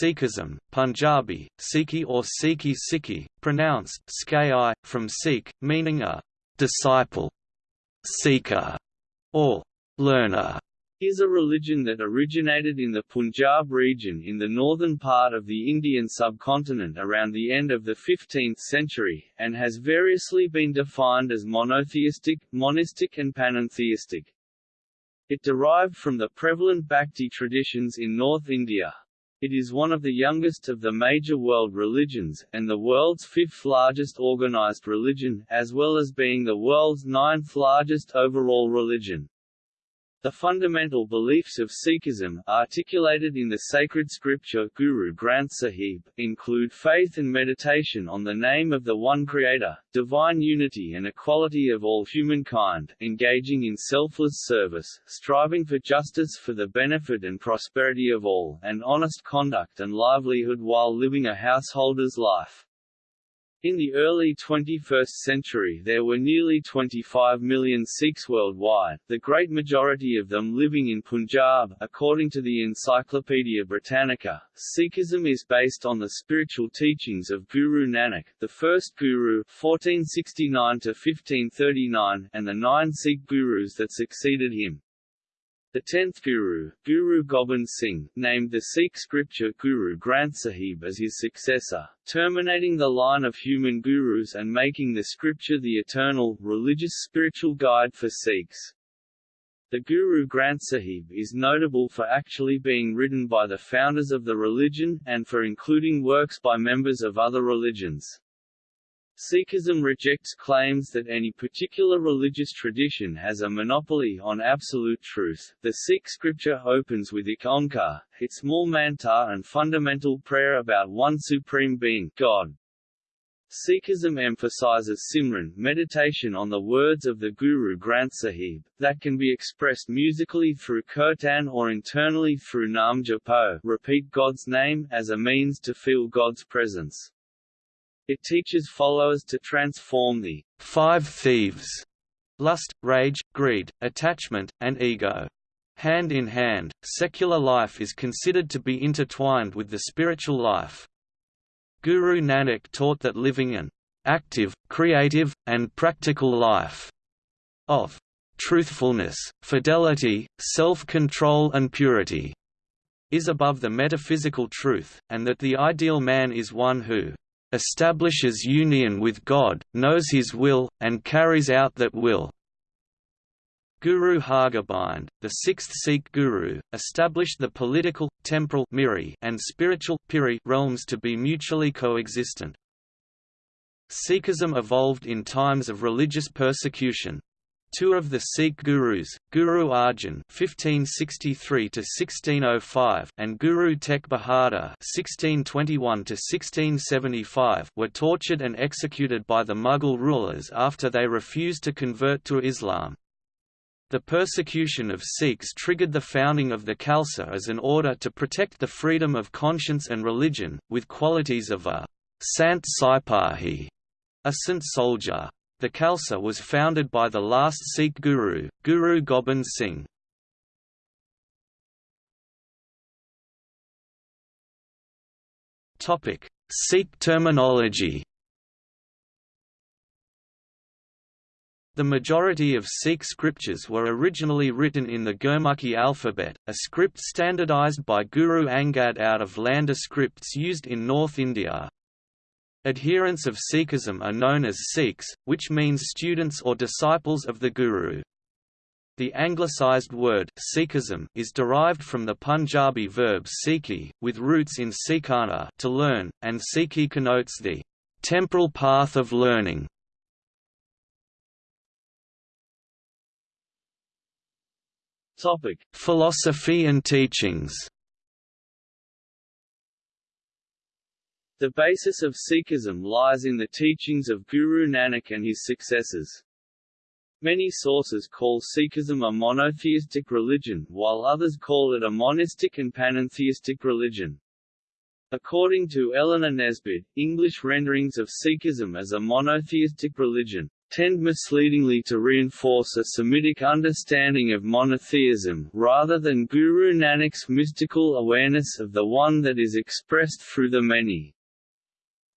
Sikhism, Punjabi, Sikhi or Sikhi Sikhi, pronounced Skai, from Sikh, meaning a disciple, seeker, or learner is a religion that originated in the Punjab region in the northern part of the Indian subcontinent around the end of the 15th century, and has variously been defined as monotheistic, monistic and panentheistic. It derived from the prevalent Bhakti traditions in North India. It is one of the youngest of the major world religions, and the world's fifth largest organized religion, as well as being the world's ninth largest overall religion. The fundamental beliefs of Sikhism, articulated in the sacred scripture Guru Granth Sahib, include faith and meditation on the name of the One Creator, divine unity and equality of all humankind, engaging in selfless service, striving for justice for the benefit and prosperity of all, and honest conduct and livelihood while living a householder's life. In the early 21st century there were nearly 25 million Sikhs worldwide, the great majority of them living in Punjab. According to the Encyclopaedia Britannica, Sikhism is based on the spiritual teachings of Guru Nanak, the first Guru 1469 and the nine Sikh Gurus that succeeded him. The tenth Guru, Guru Gobind Singh, named the Sikh scripture Guru Granth Sahib as his successor, terminating the line of human gurus and making the scripture the eternal, religious spiritual guide for Sikhs. The Guru Granth Sahib is notable for actually being written by the founders of the religion, and for including works by members of other religions. Sikhism rejects claims that any particular religious tradition has a monopoly on absolute truth. The Sikh scripture opens with Ik Onkar, its small mantra and fundamental prayer about one supreme being, God. Sikhism emphasizes Simran meditation on the words of the Guru Granth Sahib, that can be expressed musically through kirtan or internally through Nam Japo repeat God's name, as a means to feel God's presence. It teaches followers to transform the five thieves lust, rage, greed, attachment, and ego. Hand in hand, secular life is considered to be intertwined with the spiritual life. Guru Nanak taught that living an active, creative, and practical life of truthfulness, fidelity, self-control and purity is above the metaphysical truth, and that the ideal man is one who establishes union with God, knows His will, and carries out that will. Guru Hargobind, the sixth Sikh guru, established the political, temporal miri and spiritual piri realms to be mutually coexistent. Sikhism evolved in times of religious persecution, Two of the Sikh gurus, Guru Arjan (1563–1605) and Guru Tegh Bahadur (1621–1675) were tortured and executed by the Mughal rulers after they refused to convert to Islam. The persecution of Sikhs triggered the founding of the Khalsa as an order to protect the freedom of conscience and religion, with qualities of a Sant Sipahi, a saint soldier. The Khalsa was founded by the last Sikh guru, Guru Gobind Singh. Topic: Sikh terminology The majority of Sikh scriptures were originally written in the Gurmukhi alphabet, a script standardized by Guru Angad out of Landa scripts used in North India. Adherents of Sikhism are known as Sikhs, which means students or disciples of the Guru. The anglicized word Sikhism is derived from the Punjabi verb sikhi, with roots in sikhana to learn, and sikhi connotes the temporal path of learning. Topic: Philosophy and teachings. The basis of Sikhism lies in the teachings of Guru Nanak and his successors. Many sources call Sikhism a monotheistic religion, while others call it a monistic and panentheistic religion. According to Eleanor Nesbitt, English renderings of Sikhism as a monotheistic religion tend misleadingly to reinforce a Semitic understanding of monotheism, rather than Guru Nanak's mystical awareness of the One that is expressed through the many.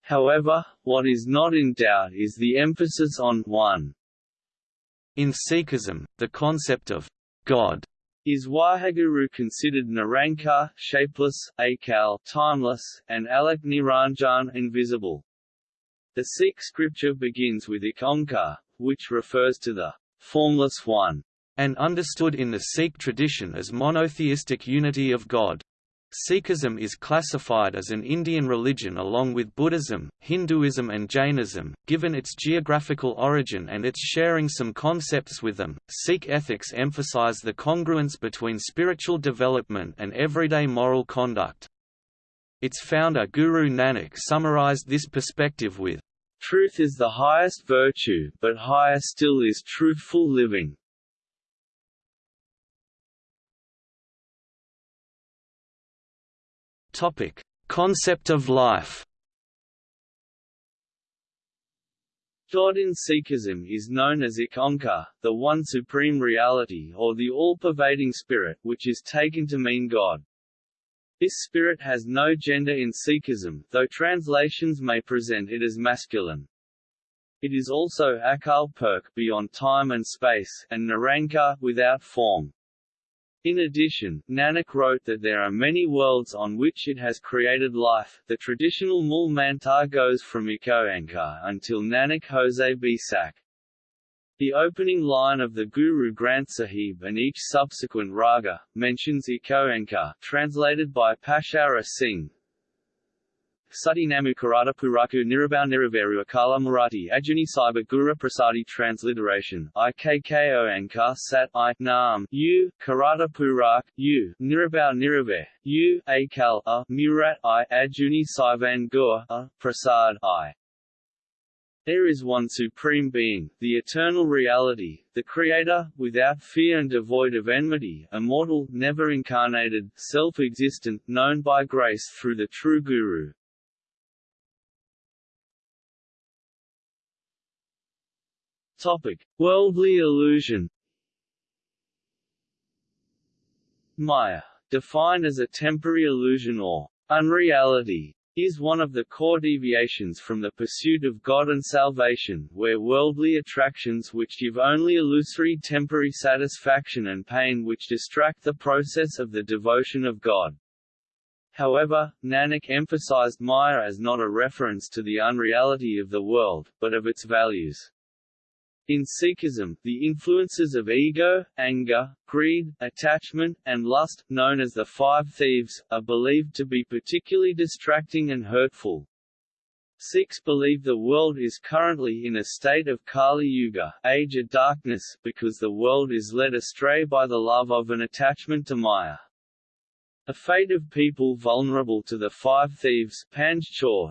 However, what is not in doubt is the emphasis on one. In Sikhism, the concept of God is Waheguru considered Nirankar shapeless, Akal timeless, and Alak Niranjan invisible. The Sikh scripture begins with Ik Onkar, which refers to the formless one, and understood in the Sikh tradition as monotheistic unity of God. Sikhism is classified as an Indian religion along with Buddhism, Hinduism and Jainism, given its geographical origin and its sharing some concepts with them. Sikh ethics emphasize the congruence between spiritual development and everyday moral conduct. Its founder Guru Nanak summarized this perspective with, Truth is the highest virtue, but higher still is truthful living. Topic: Concept of life. God in Sikhism is known as Ik Onkar, the One Supreme Reality or the all-pervading Spirit, which is taken to mean God. This spirit has no gender in Sikhism, though translations may present it as masculine. It is also Akal Purkh beyond time and space, and Nirankar without form. In addition, Nanak wrote that there are many worlds on which it has created life. The traditional Mool Mantar goes from Ikoankar until Nanak Jose B. Sak. The opening line of the Guru Granth Sahib and each subsequent raga, mentions Ikoankar, translated by Pashaura Singh, Sati Namu Karata Puraku Nirabau Niraveru Akala Marathi Ajuni Saiba Gura Prasadi Transliteration. IKKO Ankar Sat I Naam. U. Karata Purak. U. Nirabau Nirave U. Akal A. Murat I. Ajuni Saivan Gur A. Prasad I. There is one supreme being, the eternal reality, the Creator, without fear and devoid of enmity, immortal, never incarnated, self-existent, known by grace through the true Guru. Topic: Worldly illusion. Maya, defined as a temporary illusion or unreality, is one of the core deviations from the pursuit of God and salvation, where worldly attractions which give only illusory temporary satisfaction and pain which distract the process of the devotion of God. However, Nanak emphasized Maya as not a reference to the unreality of the world, but of its values. In Sikhism, the influences of ego, anger, greed, attachment, and lust, known as the five thieves, are believed to be particularly distracting and hurtful. Sikhs believe the world is currently in a state of Kali Yuga, age of darkness, because the world is led astray by the love of an attachment to Maya. A fate of people vulnerable to the five thieves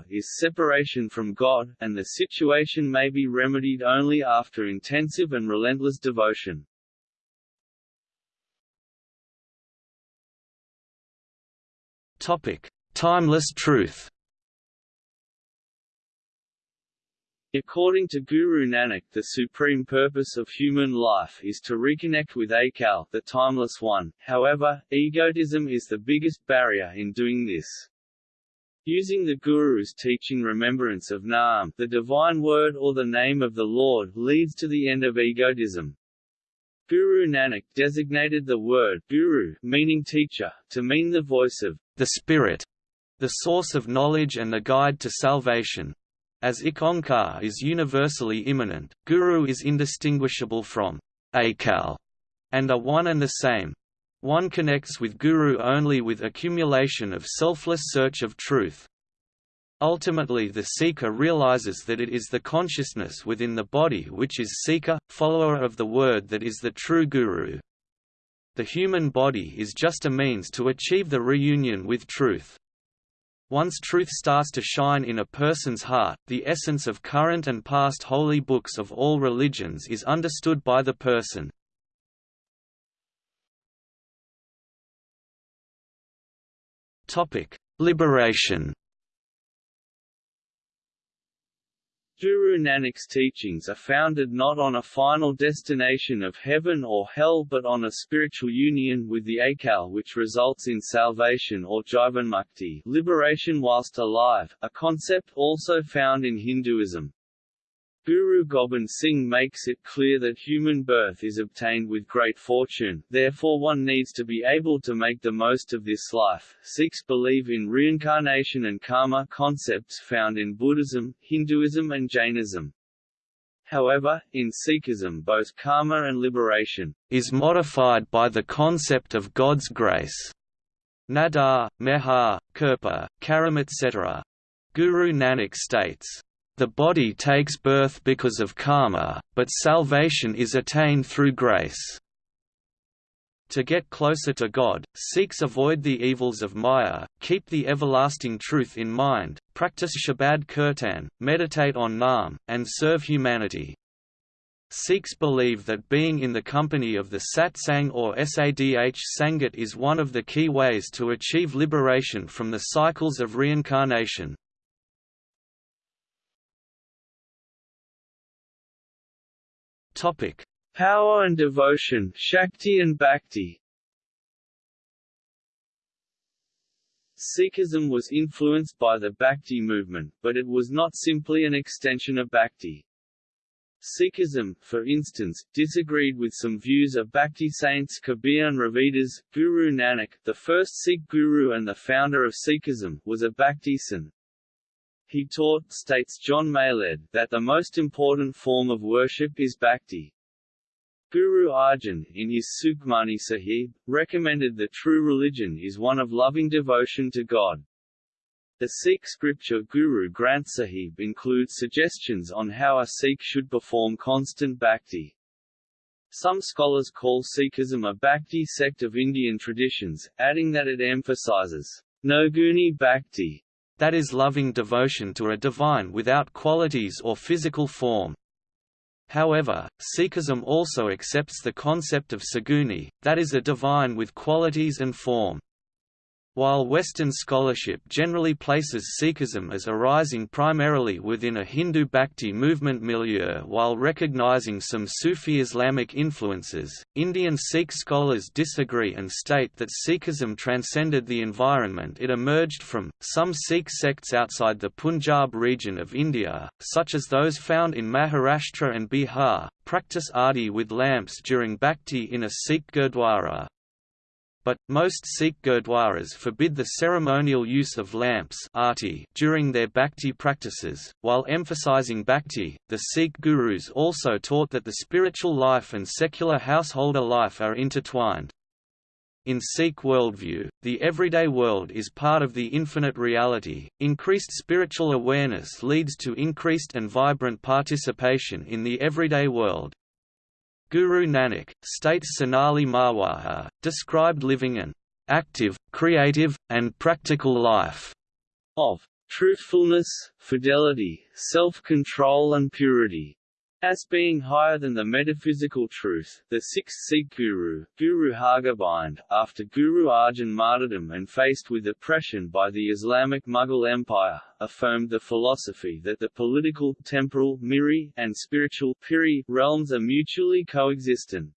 is separation from God, and the situation may be remedied only after intensive and relentless devotion. Timeless truth. According to Guru Nanak the supreme purpose of human life is to reconnect with Akal the timeless one, however, egotism is the biggest barrier in doing this. Using the Guru's teaching remembrance of Naam the divine word or the name of the Lord leads to the end of egotism. Guru Nanak designated the word Guru meaning teacher, to mean the voice of the Spirit, the source of knowledge and the guide to salvation. As Ik Onkar is universally immanent, Guru is indistinguishable from Akal and are one and the same. One connects with Guru only with accumulation of selfless search of truth. Ultimately the seeker realizes that it is the consciousness within the body which is seeker, follower of the word that is the true Guru. The human body is just a means to achieve the reunion with truth. Once truth starts to shine in a person's heart, the essence of current and past holy books of all religions is understood by the person. Liberation Guru Nanak's teachings are founded not on a final destination of heaven or hell but on a spiritual union with the Akal which results in salvation or jivanmukti liberation whilst alive, a concept also found in Hinduism. Guru Gobind Singh makes it clear that human birth is obtained with great fortune, therefore one needs to be able to make the most of this life. Sikhs believe in reincarnation and karma concepts found in Buddhism, Hinduism and Jainism. However, in Sikhism both karma and liberation is modified by the concept of God's grace. Nadar, Mehar, Kirpa, Karam etc. Guru Nanak states, the body takes birth because of karma, but salvation is attained through grace. To get closer to God, Sikhs avoid the evils of Maya, keep the everlasting truth in mind, practice Shabad Kirtan, meditate on Naam, and serve humanity. Sikhs believe that being in the company of the satsang or sadh sangat is one of the key ways to achieve liberation from the cycles of reincarnation. Topic: Power and devotion, Shakti and Bhakti. Sikhism was influenced by the Bhakti movement, but it was not simply an extension of Bhakti. Sikhism, for instance, disagreed with some views of Bhakti saints Kabir and Ravidas. Guru Nanak, the first Sikh guru and the founder of Sikhism, was a Bhakti sant. He taught, states John Mayled, that the most important form of worship is bhakti. Guru Arjan, in his Sukhmani Sahib, recommended that true religion is one of loving devotion to God. The Sikh scripture Guru Granth Sahib includes suggestions on how a Sikh should perform constant bhakti. Some scholars call Sikhism a bhakti sect of Indian traditions, adding that it emphasizes nirguni bhakti that is loving devotion to a divine without qualities or physical form. However, Sikhism also accepts the concept of saguni, that is a divine with qualities and form. While Western scholarship generally places Sikhism as arising primarily within a Hindu Bhakti movement milieu while recognizing some Sufi Islamic influences, Indian Sikh scholars disagree and state that Sikhism transcended the environment it emerged from. Some Sikh sects outside the Punjab region of India, such as those found in Maharashtra and Bihar, practice aarti with lamps during Bhakti in a Sikh gurdwara, but, most Sikh gurdwaras forbid the ceremonial use of lamps during their bhakti practices. While emphasizing bhakti, the Sikh gurus also taught that the spiritual life and secular householder life are intertwined. In Sikh worldview, the everyday world is part of the infinite reality. Increased spiritual awareness leads to increased and vibrant participation in the everyday world. Guru Nanak, states Sonali Marwaha, described living an active, creative, and practical life of truthfulness, fidelity, self-control and purity. As being higher than the metaphysical truth, the sixth Sikh guru, Guru Hargobind, after Guru Arjan martyrdom and faced with oppression by the Islamic Mughal Empire, affirmed the philosophy that the political, temporal miri, and spiritual piri realms are mutually coexistent.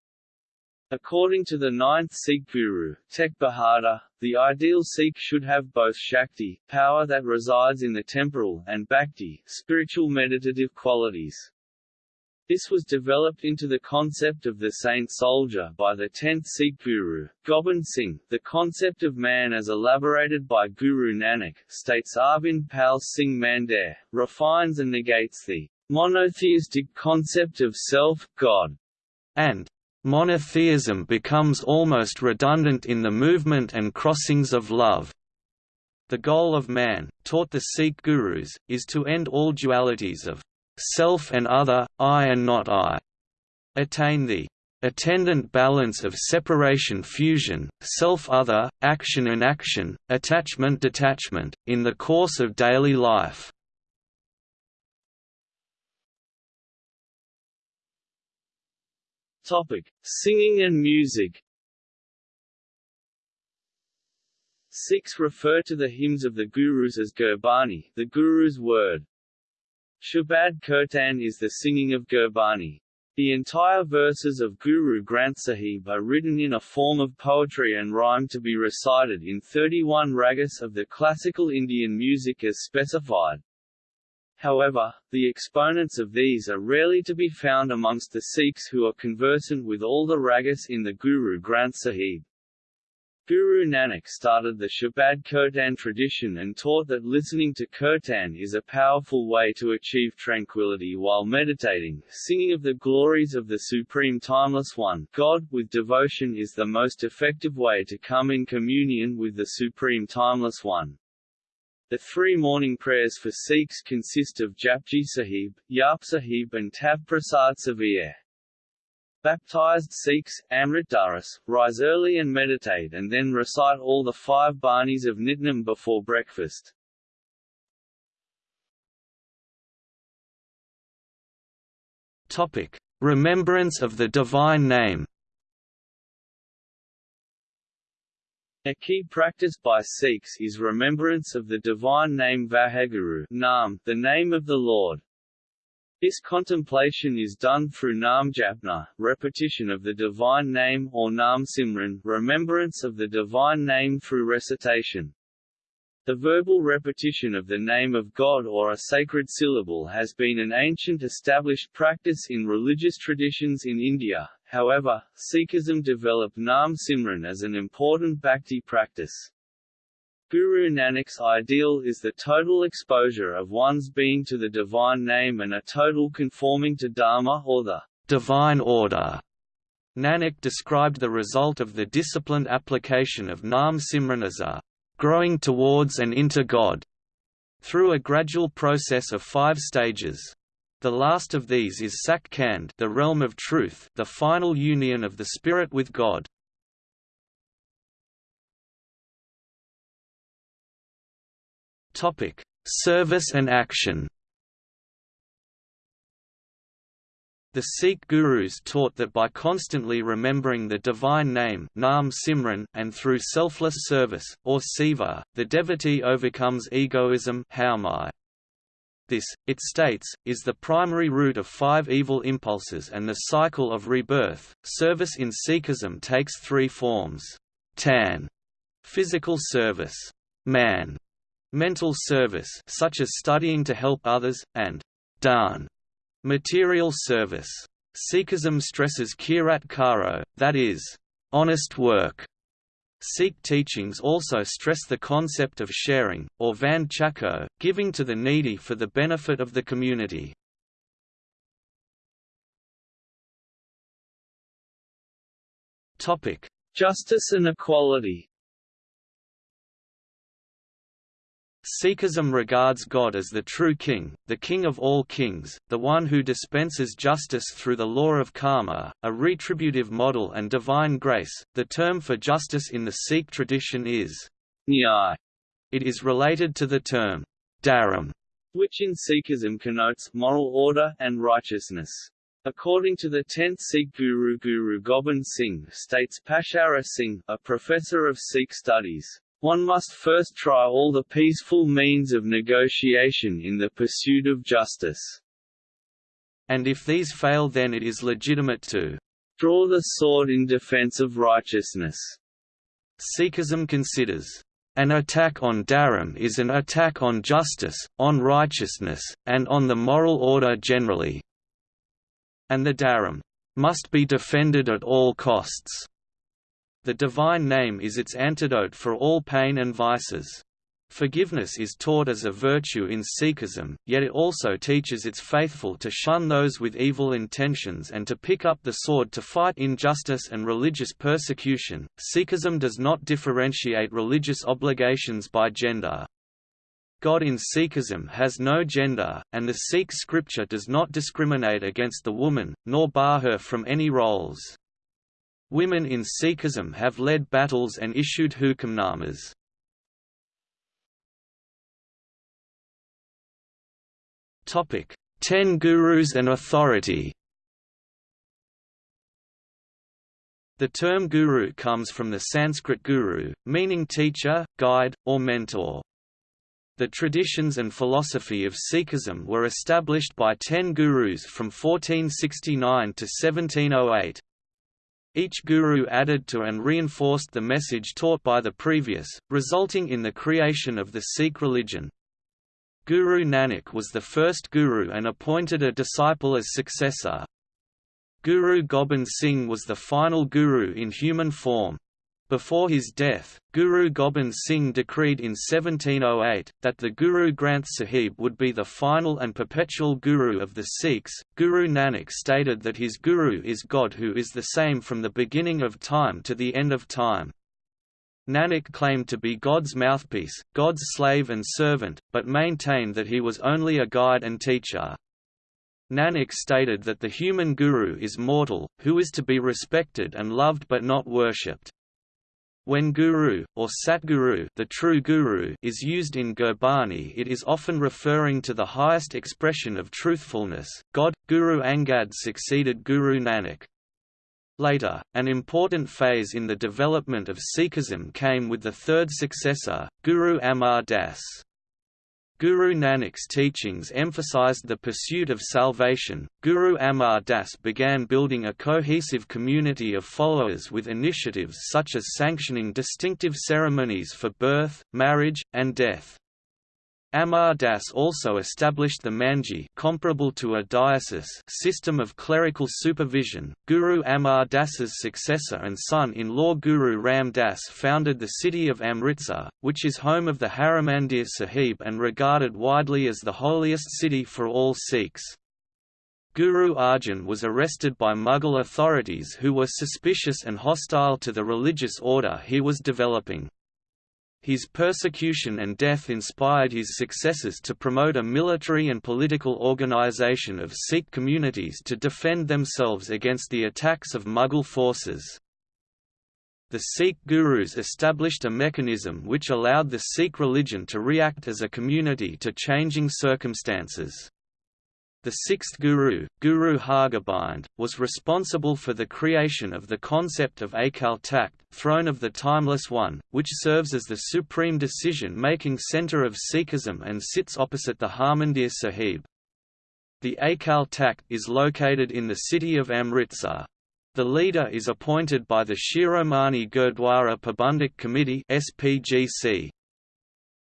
According to the ninth Sikh guru, Tegh Bahadur, the ideal Sikh should have both Shakti, power that resides in the temporal, and Bhakti, spiritual meditative qualities. This was developed into the concept of the saint soldier by the 10th Sikh Guru, Gobind Singh. The concept of man as elaborated by Guru Nanak, states Arvind Pal Singh Mandair, refines and negates the monotheistic concept of self, God, and monotheism becomes almost redundant in the movement and crossings of love. The goal of man, taught the Sikh gurus, is to end all dualities of self and other, I and not I, attain the attendant balance of separation-fusion, self-other, action-inaction, attachment-detachment, in the course of daily life. Topic: Singing and music. Sikhs refer to the hymns of the Gurus as Gurbani, the Guru's word. Shabad Kirtan is the singing of Gurbani. The entire verses of Guru Granth Sahib are written in a form of poetry and rhyme to be recited in 31 ragas of the classical Indian music as specified. However, the exponents of these are rarely to be found amongst the Sikhs who are conversant with all the ragas in the Guru Granth Sahib. Guru Nanak started the Shabad Kirtan tradition and taught that listening to Kirtan is a powerful way to achieve tranquility while meditating. Singing of the glories of the Supreme Timeless One, God, with devotion is the most effective way to come in communion with the Supreme Timeless One. The three morning prayers for Sikhs consist of Japji Sahib, Jaap Sahib and Tav Prasad. Baptized Sikhs, Amrit Dharas, rise early and meditate and then recite all the five banis of Nitnem before breakfast. Topic: Remembrance of the divine name. A key practice by Sikhs is remembrance of the divine name Vaheguru Naam, the name of the Lord. This contemplation is done through Naam Japna, repetition of the divine name or Naam Simran, remembrance of the divine name through recitation. The verbal repetition of the name of God or a sacred syllable has been an ancient established practice in religious traditions in India, however, Sikhism developed Naam Simran as an important bhakti practice. Guru Nanak's ideal is the total exposure of one's being to the divine name and a total conforming to Dharma or the divine order. Nanak described the result of the disciplined application of Naam Simran as a growing towards and into God, through a gradual process of five stages. The last of these is Sach Khand the realm of truth the final union of the spirit with God. Service and action. The Sikh gurus taught that by constantly remembering the divine name Naam Simran and through selfless service, or seva, the devotee overcomes egoism This, it states, is the primary root of five evil impulses and the cycle of rebirth. Service in Sikhism takes three forms: tan, physical service; man, mental service, such as studying to help others, and dhan, Material service. Sikhism stresses kirat karo, that is, honest work. Sikh teachings also stress the concept of sharing, or van chako, giving to the needy for the benefit of the community. Justice and equality Sikhism regards God as the true king, the king of all kings, the one who dispenses justice through the law of karma, a retributive model and divine grace. The term for justice in the Sikh tradition is nyay. It is related to the term dharam, which in Sikhism connotes moral order and righteousness. According to the 10th Sikh guru Guru Gobind Singh states Pashaura Singh, a professor of Sikh studies, one must first try all the peaceful means of negotiation in the pursuit of justice. And if these fail then it is legitimate to draw the sword in defense of righteousness. Sikhism considers an attack on Dharam is an attack on justice, on righteousness, and on the moral order generally. And the Dharam must be defended at all costs. The divine name is its antidote for all pain and vices. Forgiveness is taught as a virtue in Sikhism, yet it also teaches its faithful to shun those with evil intentions and to pick up the sword to fight injustice and religious persecution. Sikhism does not differentiate religious obligations by gender. God in Sikhism has no gender, and the Sikh scripture does not discriminate against the woman, nor bar her from any roles. Women in Sikhism have led battles and issued hukamnamas. Topic: Ten Gurus and authority The term guru comes from the Sanskrit guru, meaning teacher, guide, or mentor. The traditions and philosophy of Sikhism were established by ten gurus from 1469 to 1708. Each guru added to and reinforced the message taught by the previous, resulting in the creation of the Sikh religion. Guru Nanak was the first guru and appointed a disciple as successor. Guru Gobind Singh was the final guru in human form. Before his death, Guru Gobind Singh decreed in 1708, that the Guru Granth Sahib would be the final and perpetual guru of the Sikhs. Guru Nanak stated that his guru is God who is the same from the beginning of time to the end of time. Nanak claimed to be God's mouthpiece, God's slave and servant, but maintained that he was only a guide and teacher. Nanak stated that the human guru is mortal, who is to be respected and loved but not worshipped. When guru, or satguru the true guru is used in Gurbani it is often referring to the highest expression of truthfulness, God. Guru Angad succeeded Guru Nanak. Later, an important phase in the development of Sikhism came with the third successor, Guru Amar Das. Guru Nanak's teachings emphasized the pursuit of salvation. Guru Amar Das began building a cohesive community of followers with initiatives such as sanctioning distinctive ceremonies for birth, marriage, and death. Amar Das also established the Manji comparable to a diocese system of clerical supervision. Guru Amar Das's successor and son-in-law Guru Ram Das founded the city of Amritsar, which is home of the Harimandir Sahib and regarded widely as the holiest city for all Sikhs. Guru Arjan was arrested by Mughal authorities who were suspicious and hostile to the religious order he was developing. His persecution and death inspired his successors to promote a military and political organization of Sikh communities to defend themselves against the attacks of Mughal forces. The Sikh gurus established a mechanism which allowed the Sikh religion to react as a community to changing circumstances. The sixth guru, Guru Hargobind, was responsible for the creation of the concept of Akal Takht throne of the Timeless One, which serves as the supreme decision-making centre of Sikhism and sits opposite the Harmandir Sahib. The Akal Takht is located in the city of Amritsar. The leader is appointed by the Shiromani Gurdwara Parbandhak Committee SPGC.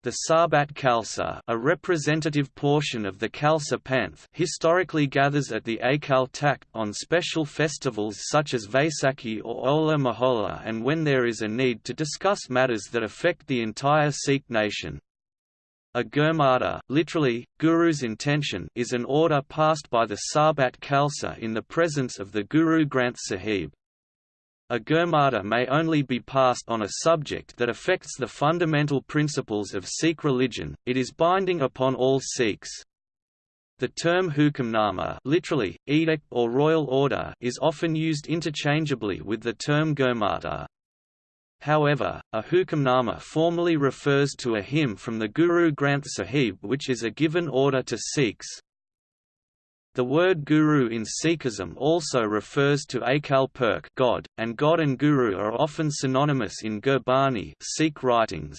The Sarbat Khalsa a representative portion of the Khalsa Panth historically gathers at the Akal Takht on special festivals such as Vaisakhi or Hola Mohalla and when there is a need to discuss matters that affect the entire Sikh nation. A Gurmata literally, Guru's intention is an order passed by the Sarbat Khalsa in the presence of the Guru Granth Sahib. A Gurmata may only be passed on a subject that affects the fundamental principles of Sikh religion, it is binding upon all Sikhs. The term hukamnama literally, edict or royal order is often used interchangeably with the term Gurmata. However, a hukamnama formally refers to a hymn from the Guru Granth Sahib which is a given order to Sikhs, the word guru in Sikhism also refers to Akal Purkh God, and God and Guru are often synonymous in Gurbani Sikh writings.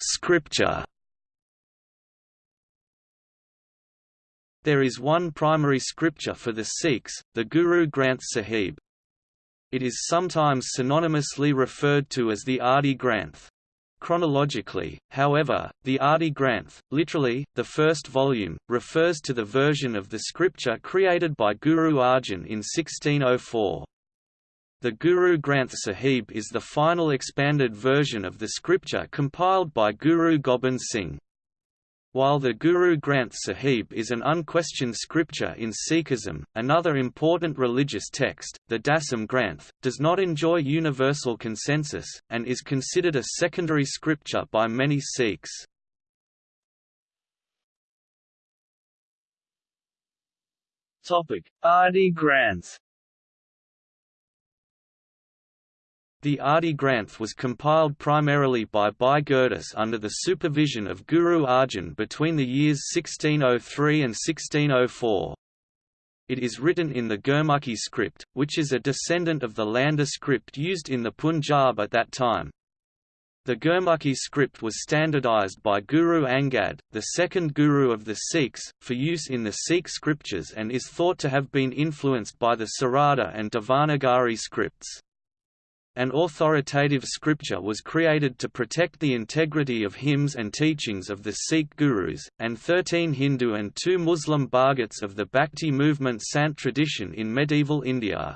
Scripture There is one primary scripture for the Sikhs, the Guru Granth Sahib. It is sometimes synonymously referred to as the Adi Granth. Chronologically, however, the Adi Granth, literally, the first volume, refers to the version of the scripture created by Guru Arjan in 1604. The Guru Granth Sahib is the final expanded version of the scripture compiled by Guru Gobind Singh. While the Guru Granth Sahib is an unquestioned scripture in Sikhism, another important religious text, the Dasam Granth, does not enjoy universal consensus, and is considered a secondary scripture by many Sikhs. Topic: Adi Granth The Adi Granth was compiled primarily by Bhai Gurdas under the supervision of Guru Arjan between the years 1603 and 1604. It is written in the Gurmukhi script, which is a descendant of the Landa script used in the Punjab at that time. The Gurmukhi script was standardized by Guru Angad, the second guru of the Sikhs, for use in the Sikh scriptures and is thought to have been influenced by the Sarada and Devanagari scripts. An authoritative scripture was created to protect the integrity of hymns and teachings of the Sikh gurus, and thirteen Hindu and two Muslim Bhagats of the Bhakti movement Sant tradition in medieval India.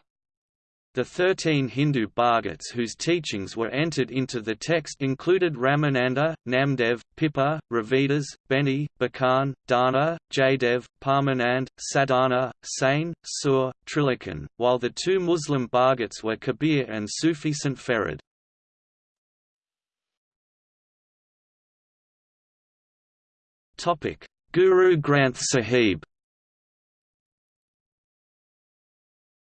The thirteen Hindu Bhagats whose teachings were entered into the text included Ramananda, Namdev, Pippa, Ravidas, Beni, Bakan, Dana, Jaydev, Parmanand, Sadhana, Sain, Sur, Trilochan, while the two Muslim Bhagats were Kabir and Sufi St. Farid. Guru Granth Sahib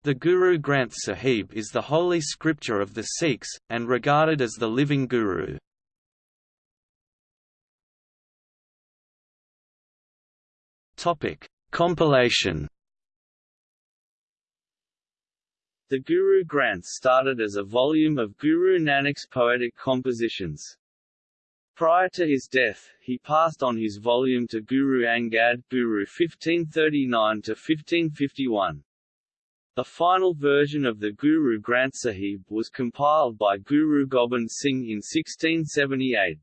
The Guru Granth Sahib is the holy scripture of the Sikhs, and regarded as the living Guru. Compilation The Guru Granth started as a volume of Guru Nanak's poetic compositions. Prior to his death, he passed on his volume to Guru Angad Guru 1539–1551. The final version of the Guru Granth Sahib was compiled by Guru Gobind Singh in 1678.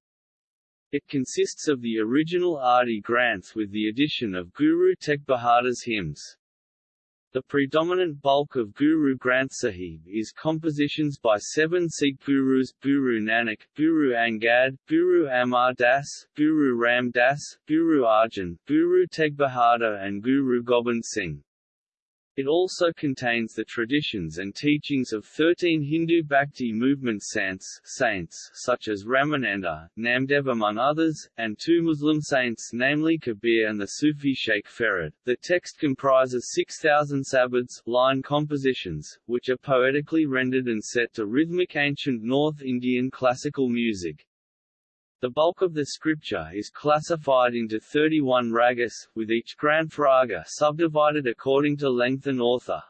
It consists of the original Adi Granth with the addition of Guru Tegh Bahadur's hymns. The predominant bulk of Guru Granth Sahib is compositions by seven Sikh Gurus Guru Nanak, Guru Angad, Guru Amar Das, Guru Ram Das, Guru Arjan, Guru Tegh Bahadur and Guru Gobind Singh. It also contains the traditions and teachings of 13 Hindu Bhakti movement saints, saints such as Ramananda, Namdev among others, and two Muslim saints namely Kabir and the Sufi Sheikh Farid. The text comprises 6,000 sabads line compositions, which are poetically rendered and set to rhythmic ancient North Indian classical music. The bulk of the scripture is classified into 31 ragas, with each Granth raga subdivided according to length and author.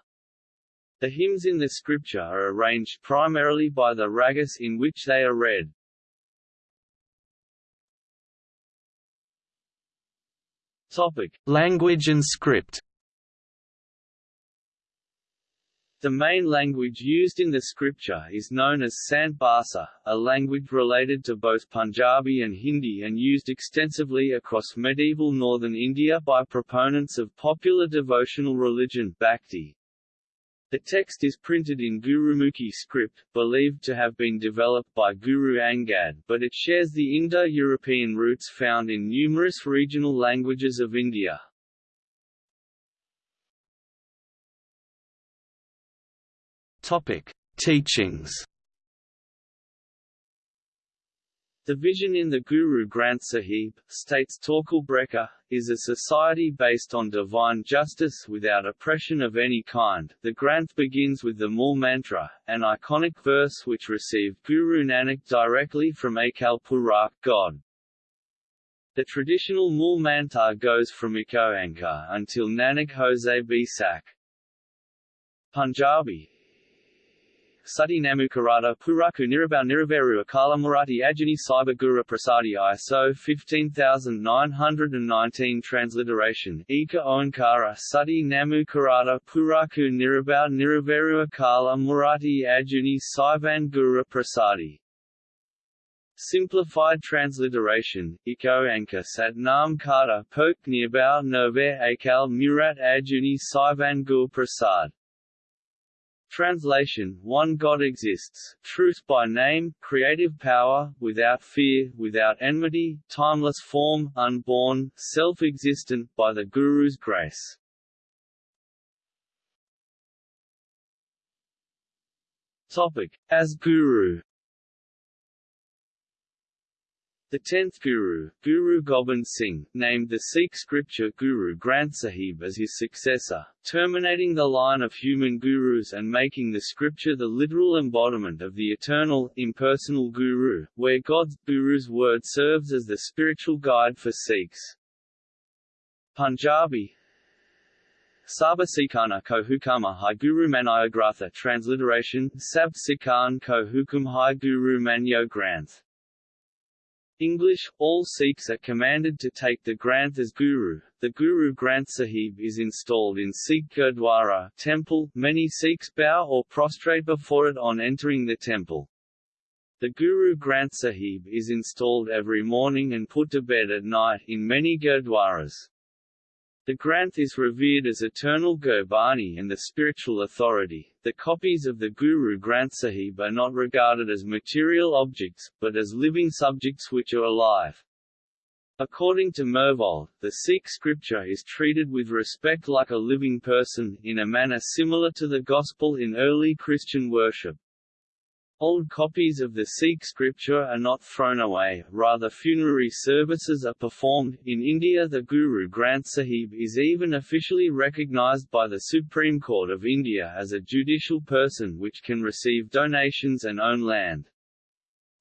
The hymns in the scripture are arranged primarily by the ragas in which they are read. Topic: Language and script. The main language used in the scripture is known as Sant Bhasha, a language related to both Punjabi and Hindi and used extensively across medieval northern India by proponents of popular devotional religion Bhakti. The text is printed in Gurumukhi script, believed to have been developed by Guru Angad but it shares the Indo-European roots found in numerous regional languages of India. Topic: Teachings. The vision in the Guru Granth Sahib, states Torkil Brekke, is a society based on divine justice without oppression of any kind. The Granth begins with the Mool Mantra, an iconic verse which received Guru Nanak directly from Akal Purakh God. The traditional Mool Mantra goes from Ek Oankar until Nanak Hoze Bisak. Punjabi Sati Namukarata Puraku Nirabau Niraveru Akala Murati Ajani Cyber Prasadi ISO 15919 Transliteration. Eka Oankara Sati Namukarata Puraku Nirabau Niraveru Akala Murati Ajani Saivan Prasadi. Simplified transliteration, Iko Anka Sat Nam Kata Pok Nirbao Nove Akal Murat Ajuni Saivan Gur Prasad Translation One God exists, truth by name, creative power, without fear, without enmity, timeless form, unborn, self-existent, by the Guru's grace. Topic. As Guru the tenth Guru, Guru Gobind Singh, named the Sikh scripture Guru Granth Sahib as his successor, terminating the line of human gurus and making the scripture the literal embodiment of the eternal, impersonal Guru, where God's, Guru's word serves as the spiritual guide for Sikhs. Punjabi Saba Sikana ko hai Guru Manayogratha transliteration, Sab Sikan ko hai Guru Manyo Granth. English, all Sikhs are commanded to take the Granth as Guru. The Guru Granth Sahib is installed in Sikh Gurdwara temple. Many Sikhs bow or prostrate before it on entering the temple. The Guru Granth Sahib is installed every morning and put to bed at night in many Gurdwaras. The Granth is revered as eternal Gurbani and the spiritual authority. The copies of the Guru Granth Sahib are not regarded as material objects, but as living subjects which are alive. According to Myrvold, the Sikh scripture is treated with respect like a living person, in a manner similar to the Gospel in early Christian worship. Old copies of the Sikh scripture are not thrown away, rather funerary services are performed. In India the Guru Granth Sahib is even officially recognized by the Supreme Court of India as a judicial person which can receive donations and own land.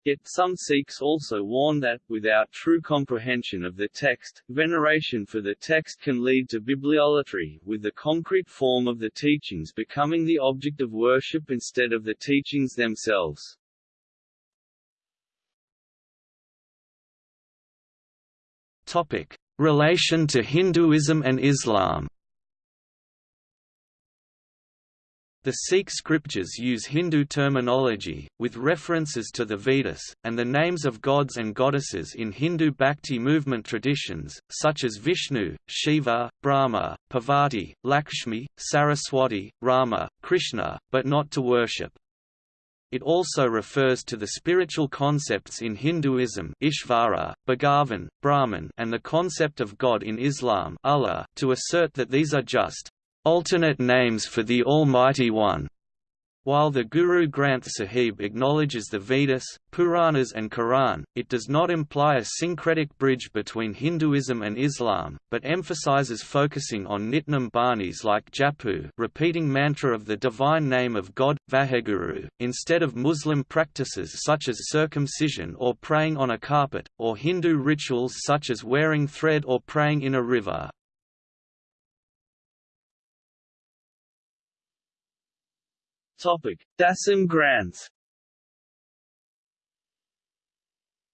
Yet some Sikhs also warn that, without true comprehension of the text, veneration for the text can lead to bibliolatry, with the concrete form of the teachings becoming the object of worship instead of the teachings themselves. Topic: Relation to Hinduism and Islam. The Sikh scriptures use Hindu terminology, with references to the Vedas, and the names of gods and goddesses in Hindu Bhakti movement traditions, such as Vishnu, Shiva, Brahma, Parvati, Lakshmi, Saraswati, Rama, Krishna, but not to worship. It also refers to the spiritual concepts in Hinduism Ishvara, Bhagavan, Brahman and the concept of God in Islam Allah, to assert that these are just alternate names for the Almighty One. While the Guru Granth Sahib acknowledges the Vedas, Puranas and Quran, it does not imply a syncretic bridge between Hinduism and Islam, but emphasizes focusing on Nitnam Banis like Japu repeating mantra of the divine name of God, Vaheguru, instead of Muslim practices such as circumcision or praying on a carpet, or Hindu rituals such as wearing thread or praying in a river. Topic: Dasam Granth.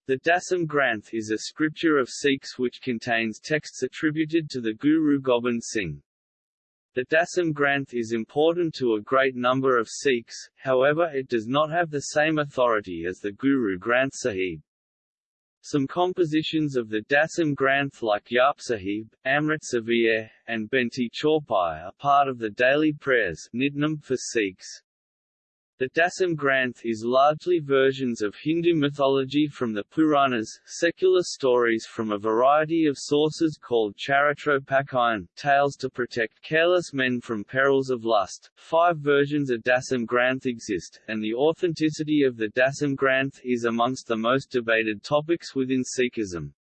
The Dasam Granth is a scripture of Sikhs which contains texts attributed to the Guru Gobind Singh. The Dasam Granth is important to a great number of Sikhs, however it does not have the same authority as the Guru Granth Sahib. Some compositions of the Dasam Granth like Jaap Sahib, Amrit Savaiye, and Benti Chaupai are part of the daily prayers for Sikhs. The Dasam Granth is largely versions of Hindu mythology from the Puranas, secular stories from a variety of sources called Charitropakhyan, tales to protect careless men from perils of lust. Five versions of Dasam Granth exist, and the authenticity of the Dasam Granth is amongst the most debated topics within Sikhism.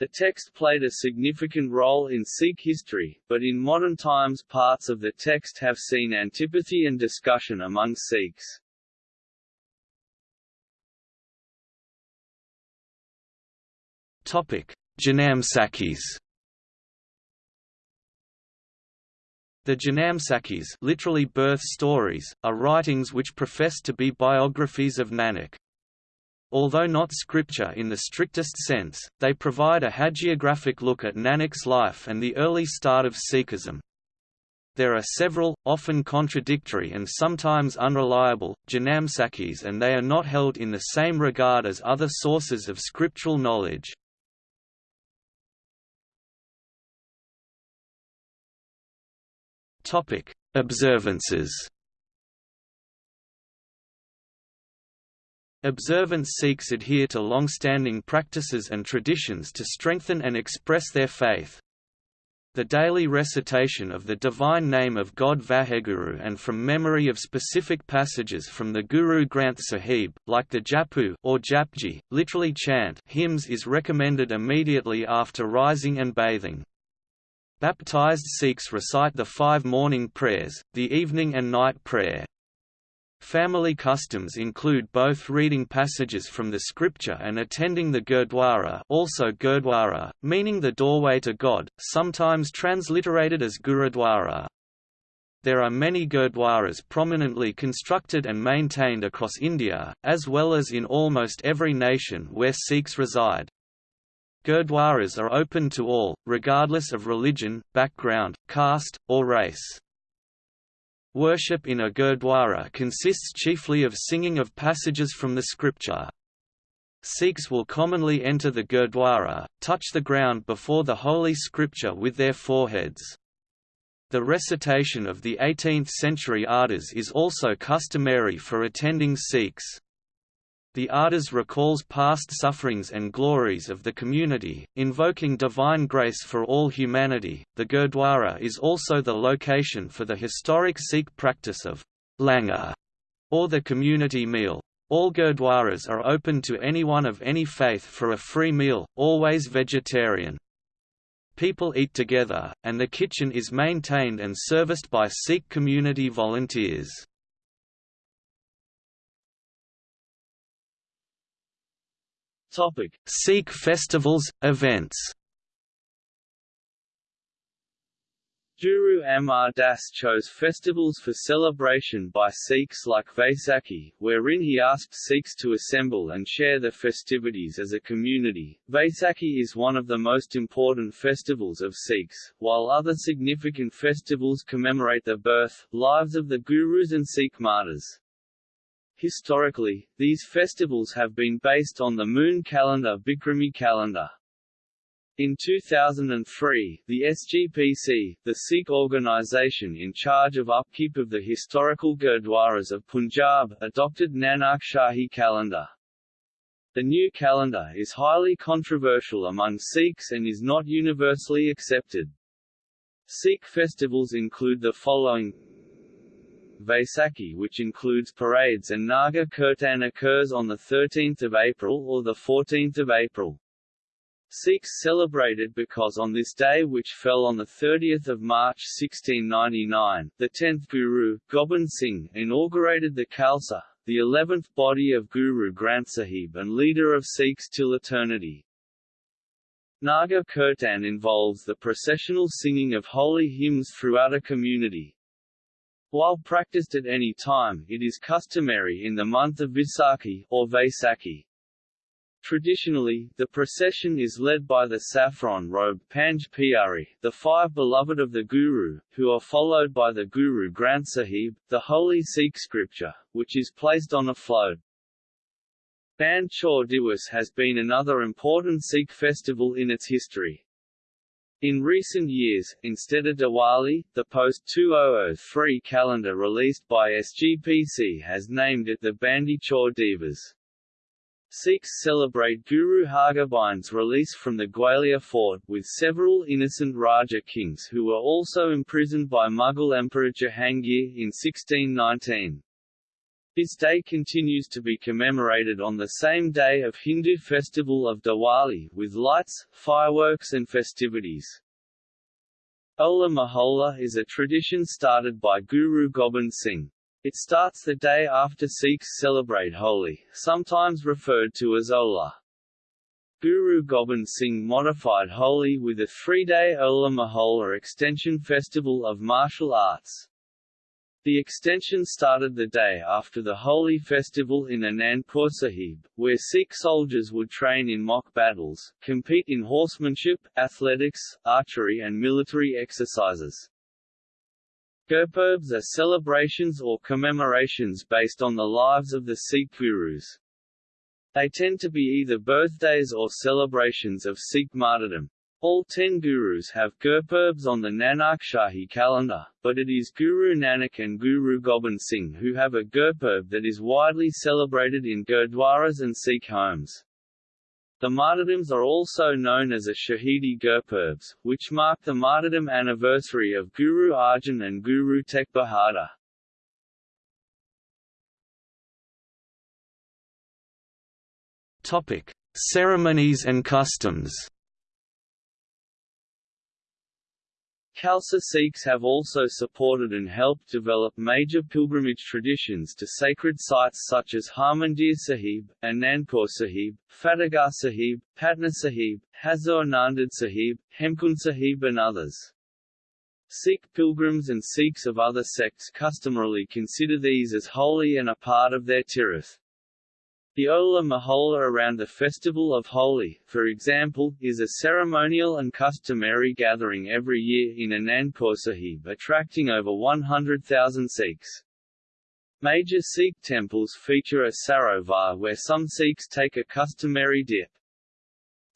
The text played a significant role in Sikh history, but in modern times parts of the text have seen antipathy and discussion among Sikhs. Janamsakhis The Janamsakhis literally birth stories, are writings which profess to be biographies of Nanak. Although not scripture in the strictest sense, they provide a hagiographic look at Nanak's life and the early start of Sikhism. There are several, often contradictory and sometimes unreliable, Janamsakhis and they are not held in the same regard as other sources of scriptural knowledge. Observances Observant Sikhs adhere to long-standing practices and traditions to strengthen and express their faith. The daily recitation of the divine name of God Vaheguru and from memory of specific passages from the Guru Granth Sahib, like the Japu or Japji, literally chant hymns is recommended immediately after rising and bathing. Baptized Sikhs recite the five morning prayers, the evening and night prayer. Family customs include both reading passages from the scripture and attending the Gurdwara also Gurdwara, meaning the doorway to God, sometimes transliterated as Gurudwara. There are many Gurdwaras prominently constructed and maintained across India, as well as in almost every nation where Sikhs reside. Gurdwaras are open to all, regardless of religion, background, caste, or race. Worship in a Gurdwara consists chiefly of singing of passages from the scripture. Sikhs will commonly enter the Gurdwara, touch the ground before the Holy Scripture with their foreheads. The recitation of the 18th-century Ardas is also customary for attending Sikhs. The Ardas recalls past sufferings and glories of the community, invoking divine grace for all humanity. The Gurdwara is also the location for the historic Sikh practice of langar, or the community meal. All Gurdwaras are open to anyone of any faith for a free meal, always vegetarian. People eat together, and the kitchen is maintained and serviced by Sikh community volunteers. Topic: Sikh festivals, events. Guru Amar Das chose festivals for celebration by Sikhs like Vaisakhi, wherein he asked Sikhs to assemble and share the festivities as a community. Vaisakhi is one of the most important festivals of Sikhs, while other significant festivals commemorate the birth, lives of the Gurus and Sikh martyrs. Historically, these festivals have been based on the moon calendar Bikrami calendar. In 2003, the SGPC, the Sikh organisation in charge of upkeep of the historical Gurdwaras of Punjab, adopted Nanak Shahi calendar. The new calendar is highly controversial among Sikhs and is not universally accepted. Sikh festivals include the following Vaisakhi which includes parades and Nagar Kirtan occurs on 13 April or 14 April. Sikhs celebrated because on this day which fell on 30 March 1699, the 10th Guru, Gobind Singh, inaugurated the Khalsa, the 11th body of Guru Granth Sahib and leader of Sikhs till eternity. Nagar Kirtan involves the processional singing of holy hymns throughout a community, while practiced at any time, it is customary in the month of Vaisakhi or Vaisakhi. Traditionally, the procession is led by the saffron-robed Panj Pyari, the five beloved of the Guru, who are followed by the Guru Granth Sahib, the holy Sikh scripture, which is placed on a float. Band Chor Diwas has been another important Sikh festival in its history. In recent years, instead of Diwali, the post-2003 calendar released by SGPC has named it the Bandi Chor Divas. Sikhs celebrate Guru Hargobind's release from the Gwalior fort with several innocent Raja kings who were also imprisoned by Mughal Emperor Jahangir in 1619. This day continues to be commemorated on the same day of Hindu festival of Diwali with lights, fireworks and festivities. Hola Mohalla is a tradition started by Guru Gobind Singh. It starts the day after Sikhs celebrate Holi, sometimes referred to as Hola. Guru Gobind Singh modified Holi with a three-day Hola Mohalla extension festival of martial arts. The extension started the day after the holy festival in Anandpur Sahib, where Sikh soldiers would train in mock battles, compete in horsemanship, athletics, archery and military exercises. Gurpurbs are celebrations or commemorations based on the lives of the Sikh gurus. They tend to be either birthdays or celebrations of Sikh martyrdom. All ten gurus have Gurpurbs on the Nanak Shahi calendar, but it is Guru Nanak and Guru Gobind Singh who have a Gurpurb that is widely celebrated in Gurdwaras and Sikh homes. The martyrdoms are also known as a Shahidi Gurpurbs, which mark the martyrdom anniversary of Guru Arjan and Guru Tegh Bahadur. Ceremonies and customs. Khalsa Sikhs have also supported and helped develop major pilgrimage traditions to sacred sites such as Harmandir Sahib, Anandpur Sahib, Fatehgarh Sahib, Patna Sahib, Hazur Nanded Sahib, Hemkund Sahib and others. Sikh pilgrims and Sikhs of other sects customarily consider these as holy and a part of their tirth. The Hola Mohalla around the festival of Holi, for example, is a ceremonial and customary gathering every year in Anandpur Sahib attracting over 100,000 Sikhs. Major Sikh temples feature a sarovar where some Sikhs take a customary dip.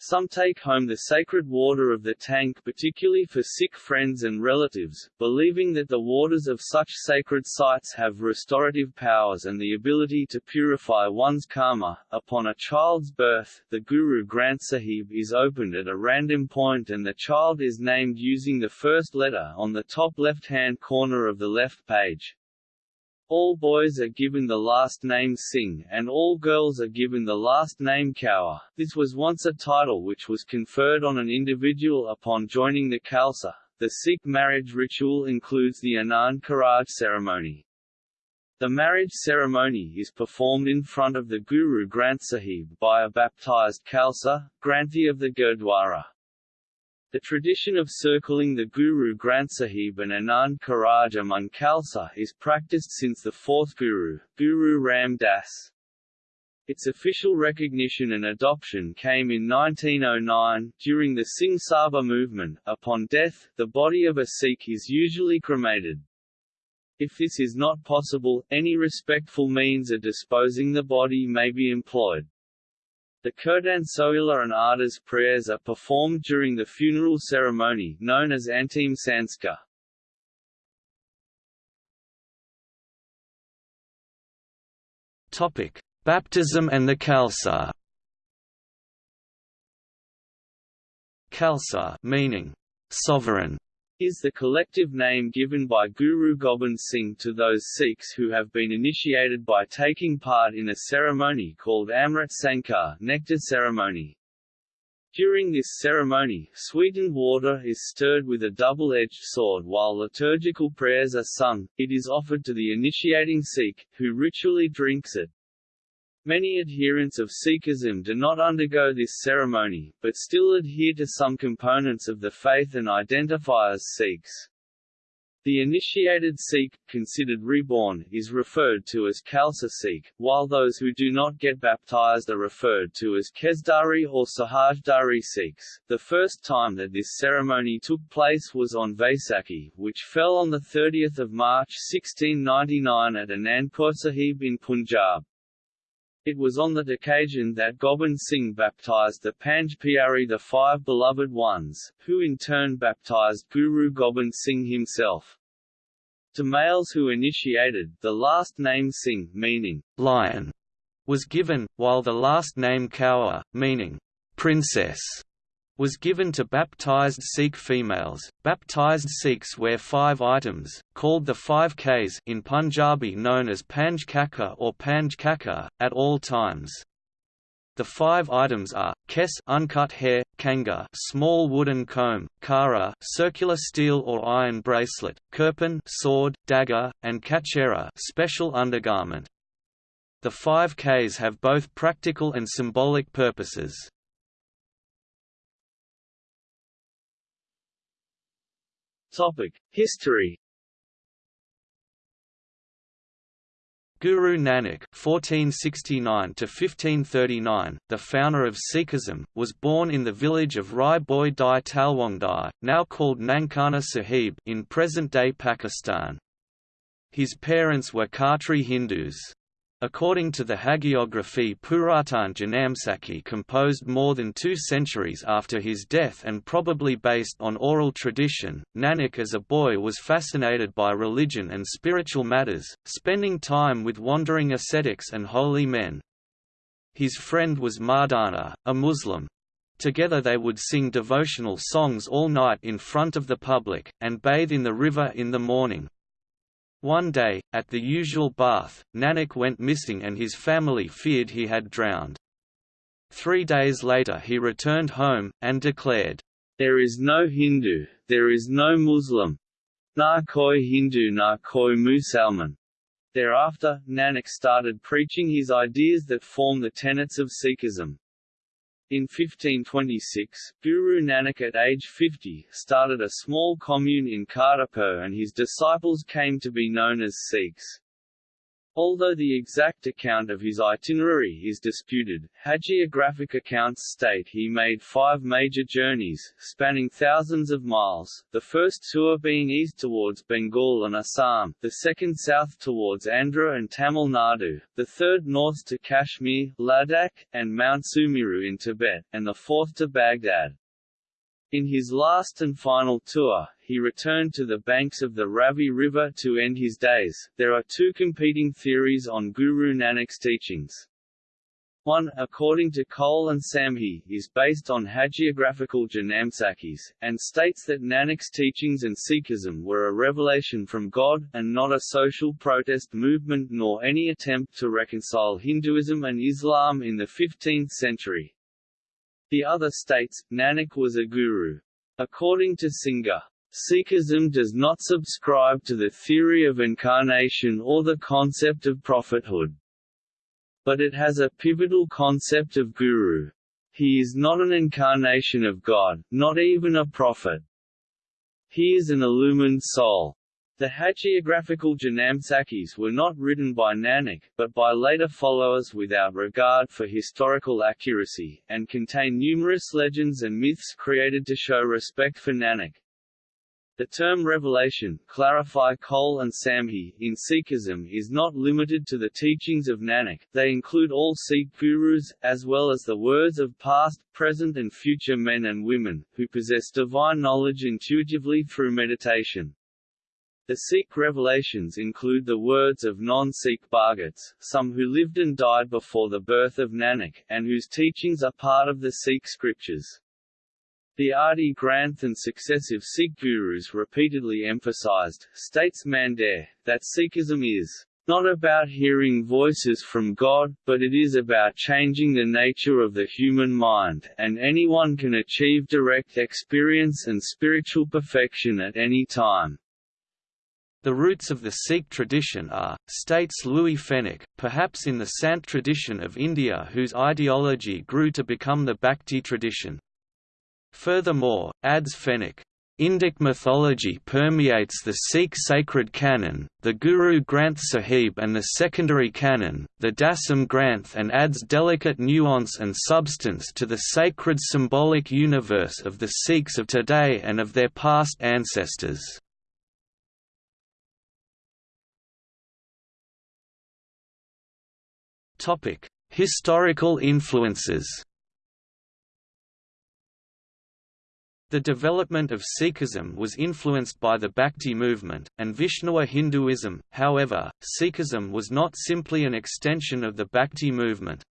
Some take home the sacred water of the tank particularly for Sikh friends and relatives, believing that the waters of such sacred sites have restorative powers and the ability to purify one's karma. Upon a child's birth, the Guru Granth Sahib is opened at a random point and the child is named using the first letter on the top left-hand corner of the left page. All boys are given the last name Singh and all girls are given the last name Kaur. This was once a title which was conferred on an individual upon joining the Khalsa. The Sikh marriage ritual includes the Anand Karaj ceremony. The marriage ceremony is performed in front of the Guru Granth Sahib by a baptized Khalsa, Granthi of the Gurdwara. The tradition of circling the Guru Granth Sahib and Anand Karaj among Khalsa is practiced since the fourth Guru, Guru Ram Das. Its official recognition and adoption came in 1909, during the Singh Sabha movement. Upon death, the body of a Sikh is usually cremated. If this is not possible, any respectful means of disposing the body may be employed. The Kirtan Sohila and Ardas prayers are performed during the funeral ceremony known as Antim Sanskar. Topic: Baptism and the Khalsa. Khalsa meaning sovereign is the collective name given by Guru Gobind Singh to those Sikhs who have been initiated by taking part in a ceremony called Amrit Sanskar nectar ceremony. During this ceremony, sweetened water is stirred with a double-edged sword while liturgical prayers are sung, it is offered to the initiating Sikh, who ritually drinks it. Many adherents of Sikhism do not undergo this ceremony, but still adhere to some components of the faith and identify as Sikhs. The initiated Sikh, considered reborn, is referred to as Khalsa Sikh, while those who do not get baptized are referred to as Kesdhari or Sahajdhari Sikhs. The first time that this ceremony took place was on Vaisakhi, which fell on 30 March 1699 at Anandpur Sahib in Punjab. It was on that occasion that Gobind Singh baptized the Panj Pyari the Five Beloved Ones, who in turn baptized Guru Gobind Singh himself. To males who initiated, the last name Singh meaning lion, was given, while the last name Kaur, meaning princess, was given to baptized Sikh females. Baptized Sikhs wear five items, called the five Ks in Punjabi known as Panj Kaka or Panj Kaka, at all times. The five items are kes uncut hair, kanga small wooden comb, kara circular steel or iron bracelet, kirpan sword, dagger, and kachera special undergarment. The five Ks have both practical and symbolic purposes. Topic: History. Guru Nanak (1469–1539), the founder of Sikhism, was born in the village of Rai Bhoi Di Talwandi, now called Nankana Sahib, in present-day Pakistan. His parents were Khatri Hindus. According to the hagiography Puratan Janamsakhi composed more than two centuries after his death and probably based on oral tradition, Nanak as a boy was fascinated by religion and spiritual matters, spending time with wandering ascetics and holy men. His friend was Mardana, a Muslim. Together they would sing devotional songs all night in front of the public, and bathe in the river in the morning. One day, at the usual bath, Nanak went missing and his family feared he had drowned. Three days later he returned home, and declared, There is no Hindu, there is no Muslim. Na koi Hindu na koi Musalman. Thereafter, Nanak started preaching his ideas that form the tenets of Sikhism. In 1526, Guru Nanak at age 50, started a small commune in Kartarpur and his disciples came to be known as Sikhs. Although the exact account of his itinerary is disputed, hagiographic accounts state he made five major journeys, spanning thousands of miles, the first tour being east towards Bengal and Assam, the second south towards Andhra and Tamil Nadu, the third north to Kashmir, Ladakh, and Mount Sumeru in Tibet, and the fourth to Baghdad. In his last and final tour, he returned to the banks of the Ravi River to end his days. There are two competing theories on Guru Nanak's teachings. One, according to Cole and Sambhi, is based on hagiographical Janamsakhis, and states that Nanak's teachings and Sikhism were a revelation from God, and not a social protest movement nor any attempt to reconcile Hinduism and Islam in the 15th century. The other states, Nanak was a guru. According to Singha, Sikhism does not subscribe to the theory of incarnation or the concept of prophethood. But it has a pivotal concept of guru. He is not an incarnation of God, not even a prophet. He is an illumined soul. The hagiographical Janamsakhis were not written by Nanak, but by later followers without regard for historical accuracy, and contain numerous legends and myths created to show respect for Nanak. The term revelation, clarify Cole and Sambhi, in Sikhism is not limited to the teachings of Nanak, they include all Sikh gurus, as well as the words of past, present and future men and women, who possess divine knowledge intuitively through meditation. The Sikh revelations include the words of non-Sikh Bhagats, some who lived and died before the birth of Nanak, and whose teachings are part of the Sikh scriptures. The Adi Granth and successive Sikh gurus repeatedly emphasized, states Mandair, that Sikhism is not about hearing voices from God, but it is about changing the nature of the human mind, and anyone can achieve direct experience and spiritual perfection at any time. The roots of the Sikh tradition are, states Louis Fenech, perhaps in the Sant tradition of India whose ideology grew to become the Bhakti tradition. Furthermore, adds Fenech, Indic mythology permeates the Sikh sacred canon, the Guru Granth Sahib and the secondary canon, the Dasam Granth and adds delicate nuance and substance to the sacred symbolic universe of the Sikhs of today and of their past ancestors. Topic: Historical influences. The development of Sikhism was influenced by the Bhakti movement, and Vaishnava Hinduism, however, Sikhism was not simply an extension of the Bhakti movement.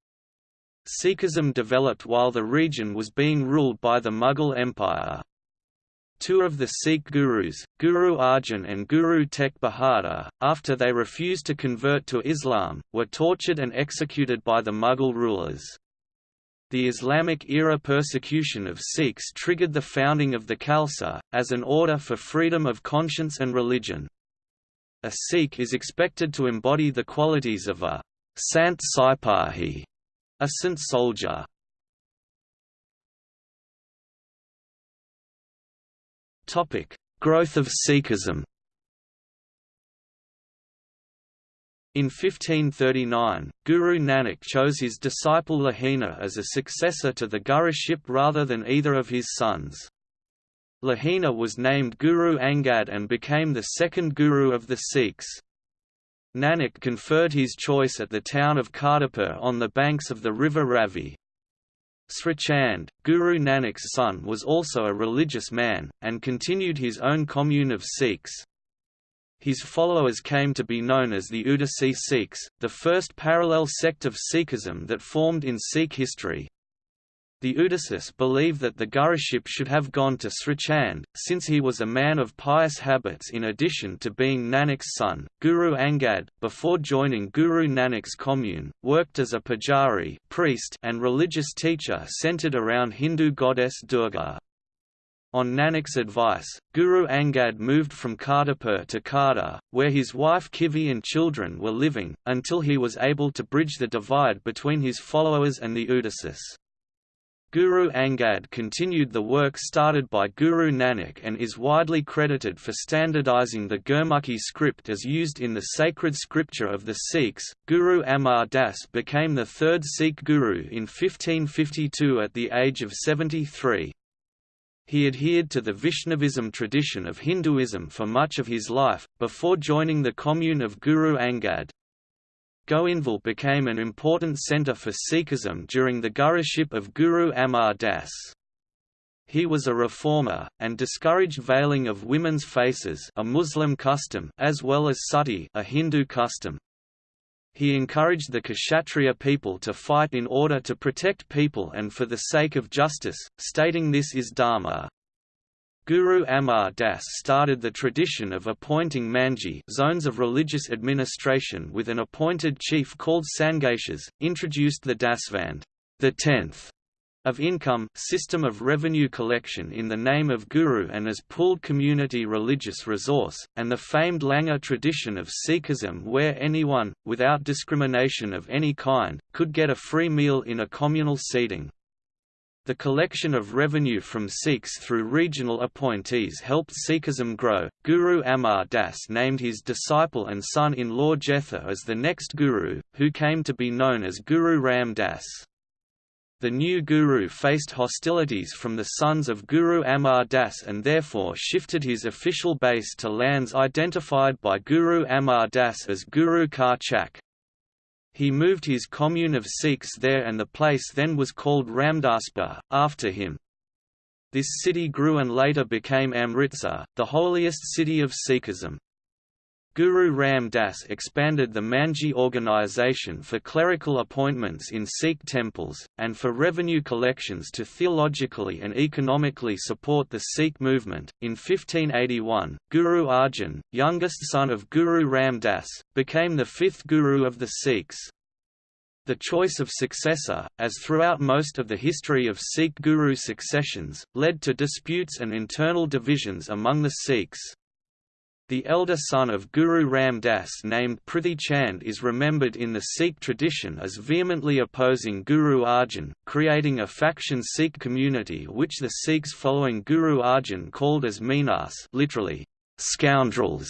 Sikhism developed while the region was being ruled by the Mughal Empire. Two of the Sikh gurus, Guru Arjan and Guru Tegh Bahadur, after they refused to convert to Islam, were tortured and executed by the Mughal rulers. The Islamic-era persecution of Sikhs triggered the founding of the Khalsa, as an order for freedom of conscience and religion. A Sikh is expected to embody the qualities of a Sant Sipahi, a saint soldier. Topic: Growth of Sikhism. In 1539, Guru Nanak chose his disciple Lahina as a successor to the Guruship rather than either of his sons. Lahina was named Guru Angad and became the second Guru of the Sikhs. Nanak conferred his choice at the town of Kartarpur on the banks of the river Ravi. Srichand, Guru Nanak's son was also a religious man, and continued his own commune of Sikhs. His followers came to be known as the Udasi Sikhs, the first parallel sect of Sikhism that formed in Sikh history. The Udasis believe that the Guruship should have gone to Srichand, since he was a man of pious habits in addition to being Nanak's son. Guru Angad, before joining Guru Nanak's commune, worked as a pujari priest and religious teacher centered around Hindu goddess Durga. On Nanak's advice, Guru Angad moved from Kartarpur to Khadur, where his wife Khivi and children were living, until he was able to bridge the divide between his followers and the Udasis. Guru Angad continued the work started by Guru Nanak and is widely credited for standardizing the Gurmukhi script as used in the sacred scripture of the Sikhs. Guru Amar Das became the third Sikh guru in 1552 at the age of 73. He adhered to the Vaishnavism tradition of Hinduism for much of his life, before joining the commune of Guru Angad. Goindwal became an important centre for Sikhism during the guruship of Guru Amar Das. He was a reformer, and discouraged veiling of women's faces a Muslim custom as well as sati a Hindu custom. He encouraged the Kshatriya people to fight in order to protect people and for the sake of justice, stating this is dharma. Guru Amar Das started the tradition of appointing manji zones of religious administration with an appointed chief called sangatias, introduced the Dasvand the tenth of income system of revenue collection in the name of Guru and as pooled community religious resource, and the famed Langar tradition of Sikhism where anyone, without discrimination of any kind, could get a free meal in a communal seating. The collection of revenue from Sikhs through regional appointees helped Sikhism grow. Guru Amar Das named his disciple and son in law Jetha as the next Guru, who came to be known as Guru Ram Das. The new guru faced hostilities from the sons of Guru Amar Das and therefore shifted his official base to lands identified by Guru Amar Das as Guru Ka Chak. He moved his commune of Sikhs there and the place then was called Ramdaspur, after him. This city grew and later became Amritsar, the holiest city of Sikhism. Guru Ram Das expanded the Manji organization for clerical appointments in Sikh temples, and for revenue collections to theologically and economically support the Sikh movement. In 1581, Guru Arjan, youngest son of Guru Ram Das, became the fifth Guru of the Sikhs. The choice of successor, as throughout most of the history of Sikh guru successions, led to disputes and internal divisions among the Sikhs. The elder son of Guru Ram Das named Prithi Chand is remembered in the Sikh tradition as vehemently opposing Guru Arjan, creating a faction Sikh community which the Sikhs following Guru Arjan called as Minas literally, scoundrels.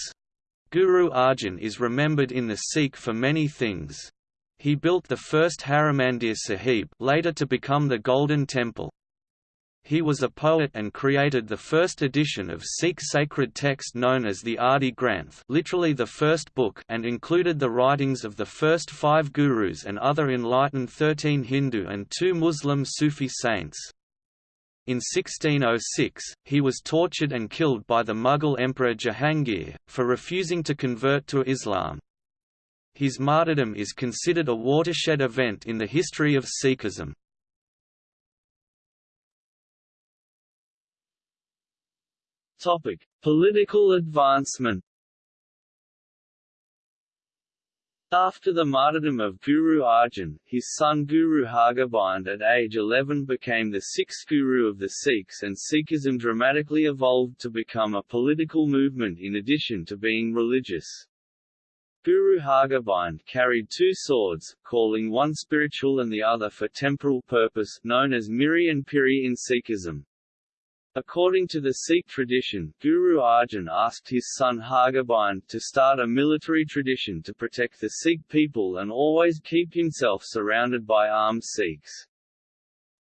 Guru Arjan is remembered in the Sikh for many things. He built the first Harimandir Sahib later to become the Golden Temple. He was a poet and created the first edition of Sikh sacred text known as the Adi Granth literally the first book and included the writings of the first five gurus and other enlightened thirteen Hindu and two Muslim Sufi saints. In 1606, he was tortured and killed by the Mughal Emperor Jahangir, for refusing to convert to Islam. His martyrdom is considered a watershed event in the history of Sikhism. Topic: Political advancement. After the martyrdom of Guru Arjan, his son Guru Hargobind at age 11 became the sixth guru of the Sikhs and Sikhism dramatically evolved to become a political movement in addition to being religious. Guru Hargobind carried two swords, calling one spiritual and the other for temporal purpose, known as Miri and Piri in Sikhism. According to the Sikh tradition, Guru Arjan asked his son Hargobind to start a military tradition to protect the Sikh people and always keep himself surrounded by armed Sikhs.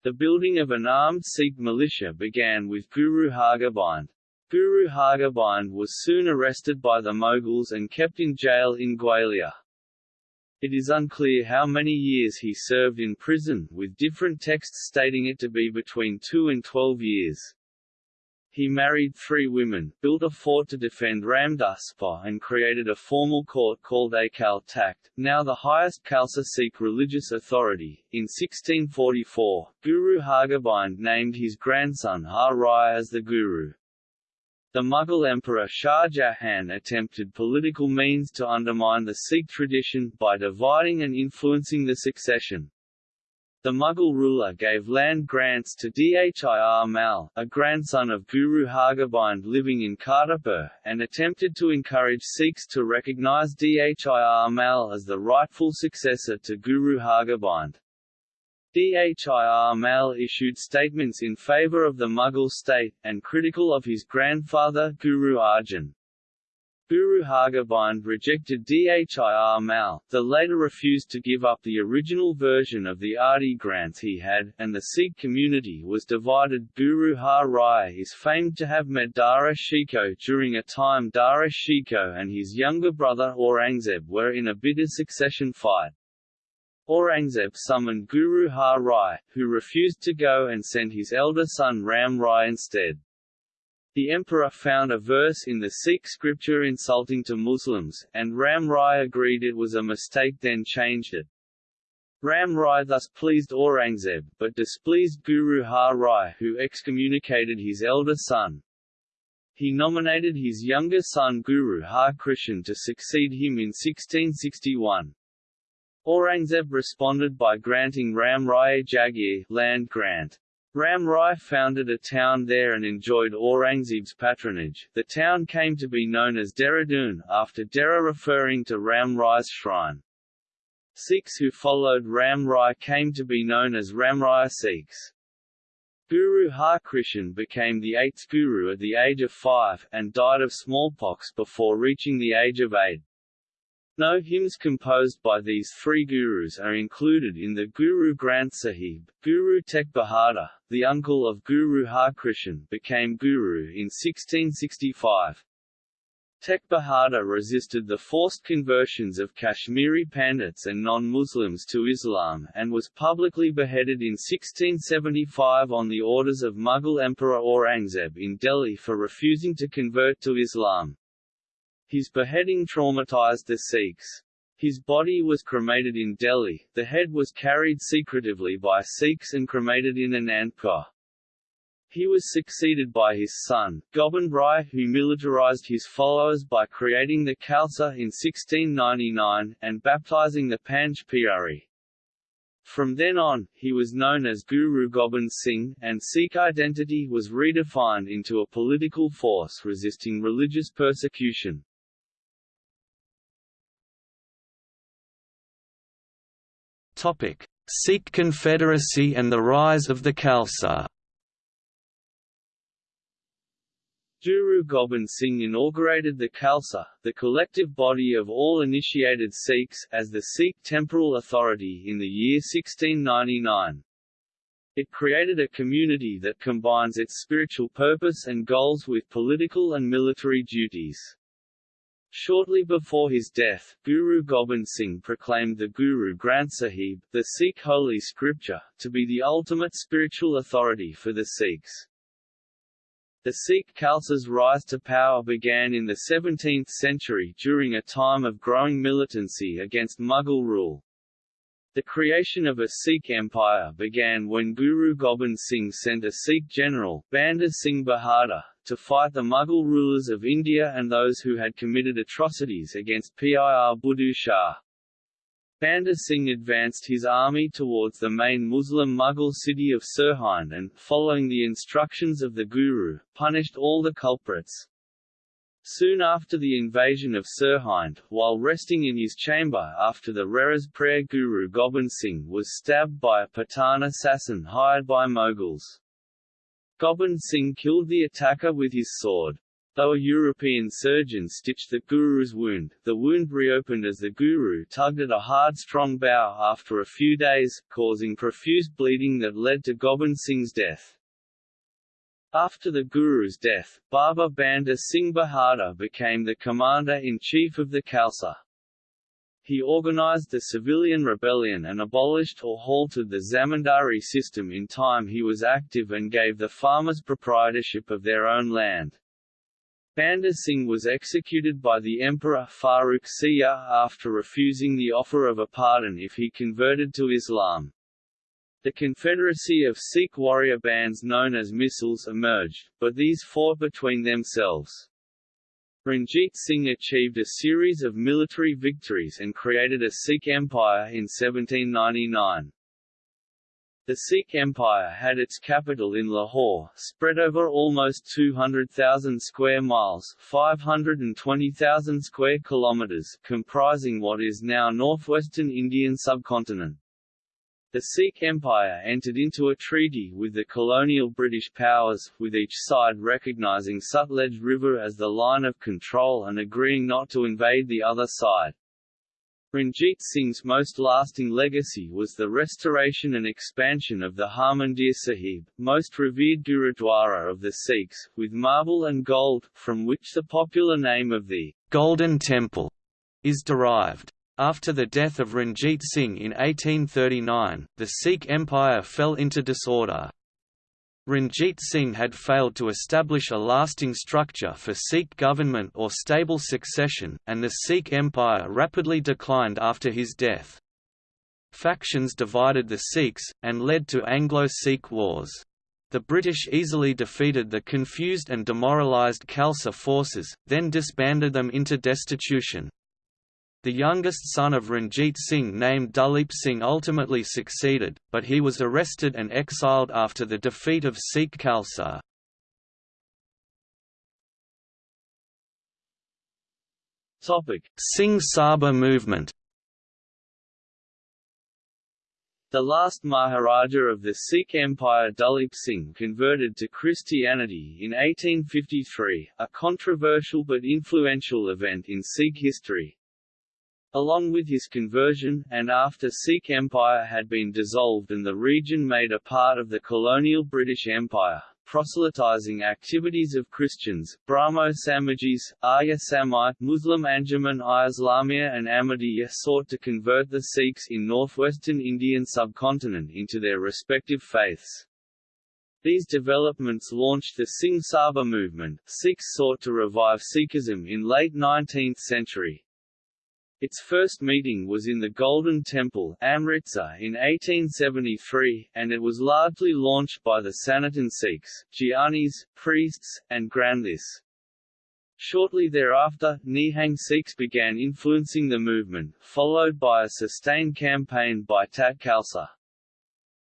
The building of an armed Sikh militia began with Guru Hargobind. Guru Hargobind was soon arrested by the Mughals and kept in jail in Gwalior. It is unclear how many years he served in prison, with different texts stating it to be between two and twelve years. He married three women, built a fort to defend Ramdaspur and created a formal court called Akal Takht, now the highest Khalsa Sikh religious authority. In 1644, Guru Hargobind named his grandson Har Rai as the Guru. The Mughal Emperor Shah Jahan attempted political means to undermine the Sikh tradition, by dividing and influencing the succession. The Mughal ruler gave land grants to Dhir Mal, a grandson of Guru Hargobind living in Kartarpur, and attempted to encourage Sikhs to recognise Dhir Mal as the rightful successor to Guru Hargobind. Dhir Mal issued statements in favour of the Mughal state, and critical of his grandfather Guru Arjan. Guru Hargobind rejected Dhir Mal, the later refused to give up the original version of the Adi Granth he had, and the Sikh community was divided. Guru Har Rai is famed to have met Dara Shikoh during a time Dara Shikoh and his younger brother Aurangzeb were in a bitter succession fight. Aurangzeb summoned Guru Har Rai, who refused to go and sent his elder son Ram Rai instead. The emperor found a verse in the Sikh scripture insulting to Muslims, and Ram Rai agreed it was a mistake then changed it. Ram Rai thus pleased Aurangzeb, but displeased Guru Har Rai who excommunicated his elder son. He nominated his younger son Guru Har Krishan to succeed him in 1661. Aurangzeb responded by granting Ram Rai Jagir land grant. Ram Rai founded a town there and enjoyed Aurangzeb's patronage. The town came to be known as Dehradun, after Dera referring to Ram Rai's shrine. Sikhs who followed Ram Rai came to be known as Ramraya Sikhs. Guru Har Krishan became the eighth guru at the age of five, and died of smallpox before reaching the age of eight. No hymns composed by these three gurus are included in the Guru Granth Sahib. Guru Tegh Bahadur, the uncle of Guru Har Krishan, became guru in 1665. Tegh Bahadur resisted the forced conversions of Kashmiri Pandits and non-Muslims to Islam, and was publicly beheaded in 1675 on the orders of Mughal Emperor Aurangzeb in Delhi for refusing to convert to Islam. His beheading traumatized the Sikhs. His body was cremated in Delhi, the head was carried secretively by Sikhs and cremated in Anandpur. He was succeeded by his son, Gobind Rai who militarized his followers by creating the Khalsa in 1699, and baptizing the Panj Pyari. From then on, he was known as Guru Gobind Singh, and Sikh identity was redefined into a political force resisting religious persecution. Sikh Confederacy and the rise of the Khalsa. Guru Gobind Singh inaugurated the Khalsa, the collective body of all initiated Sikhs, as the Sikh temporal authority in the year 1699. It created a community that combines its spiritual purpose and goals with political and military duties. Shortly before his death, Guru Gobind Singh proclaimed the Guru Granth Sahib, the Sikh holy scripture, to be the ultimate spiritual authority for the Sikhs. The Sikh Khalsa's rise to power began in the 17th century during a time of growing militancy against Mughal rule. The creation of a Sikh empire began when Guru Gobind Singh sent a Sikh general, Banda Singh Bahadur, to fight the Mughal rulers of India and those who had committed atrocities against Pir Buddhu Shah. Banda Singh advanced his army towards the main Muslim Mughal city of Sirhind and, following the instructions of the Guru, punished all the culprits. Soon after the invasion of Sirhind, while resting in his chamber after the Rehras prayer Guru Gobind Singh was stabbed by a Pathan assassin hired by Mughals. Gobind Singh killed the attacker with his sword. Though a European surgeon stitched the Guru's wound, the wound reopened as the Guru tugged at a hard strong bow after a few days, causing profuse bleeding that led to Gobind Singh's death. After the Guru's death, Baba Banda Singh Bahadur became the commander-in-chief of the Khalsa. He organized the civilian rebellion and abolished or halted the zamindari system in time he was active and gave the farmers proprietorship of their own land. Banda Singh was executed by the Emperor Farrukh Siyar after refusing the offer of a pardon if he converted to Islam. The confederacy of Sikh warrior bands known as Misls emerged, but these fought between themselves. Ranjit Singh achieved a series of military victories and created a Sikh empire in 1799. The Sikh Empire had its capital in Lahore, spread over almost 200,000 square miles 520,000 square kilometers comprising what is now northwestern Indian subcontinent. The Sikh Empire entered into a treaty with the colonial British powers, with each side recognizing Sutlej River as the line of control and agreeing not to invade the other side. Ranjit Singh's most lasting legacy was the restoration and expansion of the Harmandir Sahib, most revered Gurudwara of the Sikhs, with marble and gold, from which the popular name of the Golden Temple is derived. After the death of Ranjit Singh in 1839, the Sikh Empire fell into disorder. Ranjit Singh had failed to establish a lasting structure for Sikh government or stable succession, and the Sikh Empire rapidly declined after his death. Factions divided the Sikhs, and led to Anglo-Sikh wars. The British easily defeated the confused and demoralised Khalsa forces, then disbanded them into destitution. The youngest son of Ranjit Singh named Duleep Singh ultimately succeeded, but he was arrested and exiled after the defeat of Sikh Khalsa. Singh Sabha movement The last Maharaja of the Sikh Empire Duleep Singh converted to Christianity in 1853, a controversial but influential event in Sikh history. Along with his conversion, and after Sikh Empire had been dissolved and the region made a part of the colonial British Empire, proselytizing activities of Christians, Brahmo Samajis, Arya Samaj, Muslim Anjuman-i Islamiyya and Ahmadiyya sought to convert the Sikhs in northwestern Indian subcontinent into their respective faiths. These developments launched the Singh Sabha movement. Sikhs sought to revive Sikhism in late 19th century, its first meeting was in the Golden Temple Amritsar in 1873, and it was largely launched by the Sanatan Sikhs, Gyanis, priests, and Granthis. Shortly thereafter, Nihang Sikhs began influencing the movement, followed by a sustained campaign by Tat Khalsa.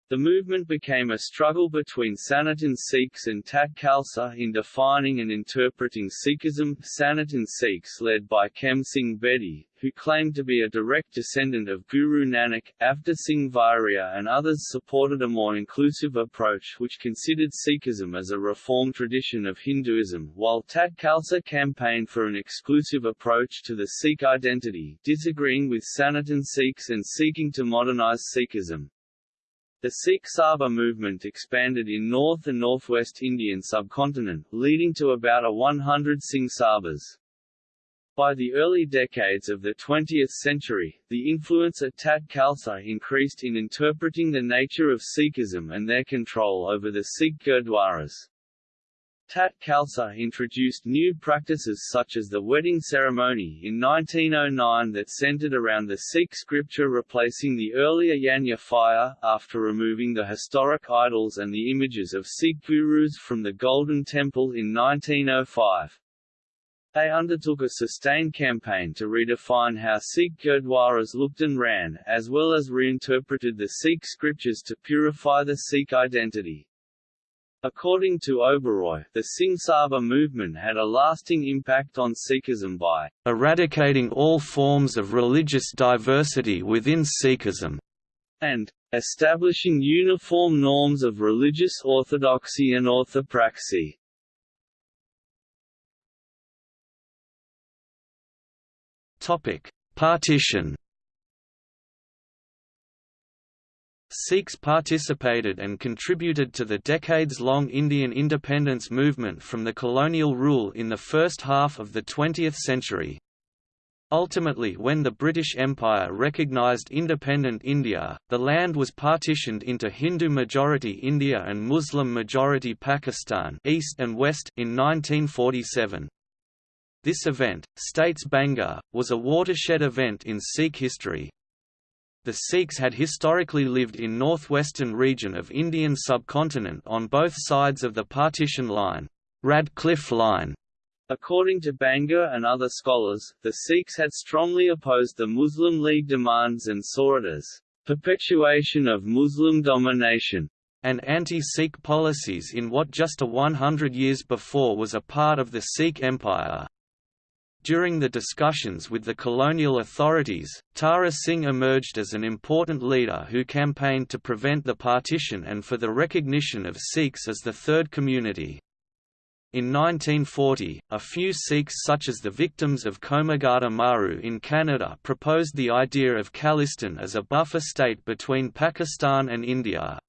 The movement became a struggle between Sanatan Sikhs and Tat Khalsa in defining and interpreting Sikhism. Sanatan Sikhs led by Khem Singh Bedi, who claimed to be a direct descendant of Guru Nanak, Avtar Singh Varia and others supported a more inclusive approach which considered Sikhism as a reformed tradition of Hinduism, while Tat Khalsa campaigned for an exclusive approach to the Sikh identity, disagreeing with Sanatan Sikhs and seeking to modernize Sikhism. The Sikh Sabha movement expanded in North and Northwest Indian subcontinent, leading to about a 100 Singh Sabhas. By the early decades of the 20th century, the influence of Tat Khalsa increased in interpreting the nature of Sikhism and their control over the Sikh Gurdwaras. Tat Khalsa introduced new practices such as the wedding ceremony in 1909 that centered around the Sikh scripture replacing the earlier Yajna fire, after removing the historic idols and the images of Sikh gurus from the Golden Temple in 1905. They undertook a sustained campaign to redefine how Sikh Gurdwaras looked and ran, as well as reinterpreted the Sikh scriptures to purify the Sikh identity. According to Oberoi, the Singh Sabha movement had a lasting impact on Sikhism by eradicating all forms of religious diversity within Sikhism and establishing uniform norms of religious orthodoxy and orthopraxy. Topic: Partition Sikhs participated and contributed to the decades-long Indian independence movement from the colonial rule in the first half of the 20th century. Ultimately when the British Empire recognised independent India, the land was partitioned into Hindu-majority India and Muslim-majority Pakistan East and West in 1947. This event, states Banga, was a watershed event in Sikh history, the Sikhs had historically lived in northwestern region of Indian subcontinent on both sides of the partition line, Radcliffe Line. According to Banga and other scholars, the Sikhs had strongly opposed the Muslim League demands and saw it as perpetuation of Muslim domination, and anti-Sikh policies in what just a 100 years before was a part of the Sikh Empire. During the discussions with the colonial authorities, Tara Singh emerged as an important leader who campaigned to prevent the partition and for the recognition of Sikhs as the third community. In 1940, a few Sikhs such as the victims of Komagata Maru in Canada proposed the idea of Khalistan as a buffer state between Pakistan and India.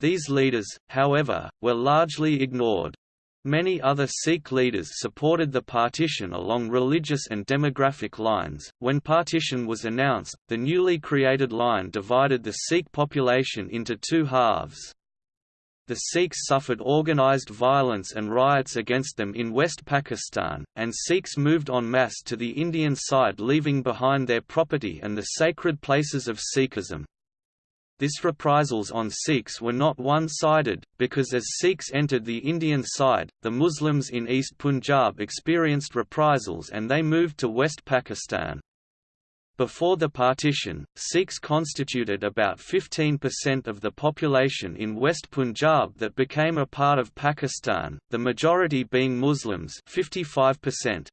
These leaders, however, were largely ignored. Many other Sikh leaders supported the partition along religious and demographic lines. When partition was announced, the newly created line divided the Sikh population into two halves. The Sikhs suffered organised violence and riots against them in West Pakistan, and Sikhs moved en masse to the Indian side leaving behind their property and the sacred places of Sikhism. This reprisals on Sikhs were not one-sided, because as Sikhs entered the Indian side, the Muslims in East Punjab experienced reprisals and they moved to West Pakistan. Before the partition, Sikhs constituted about 15% of the population in West Punjab that became a part of Pakistan, the majority being Muslims 55%.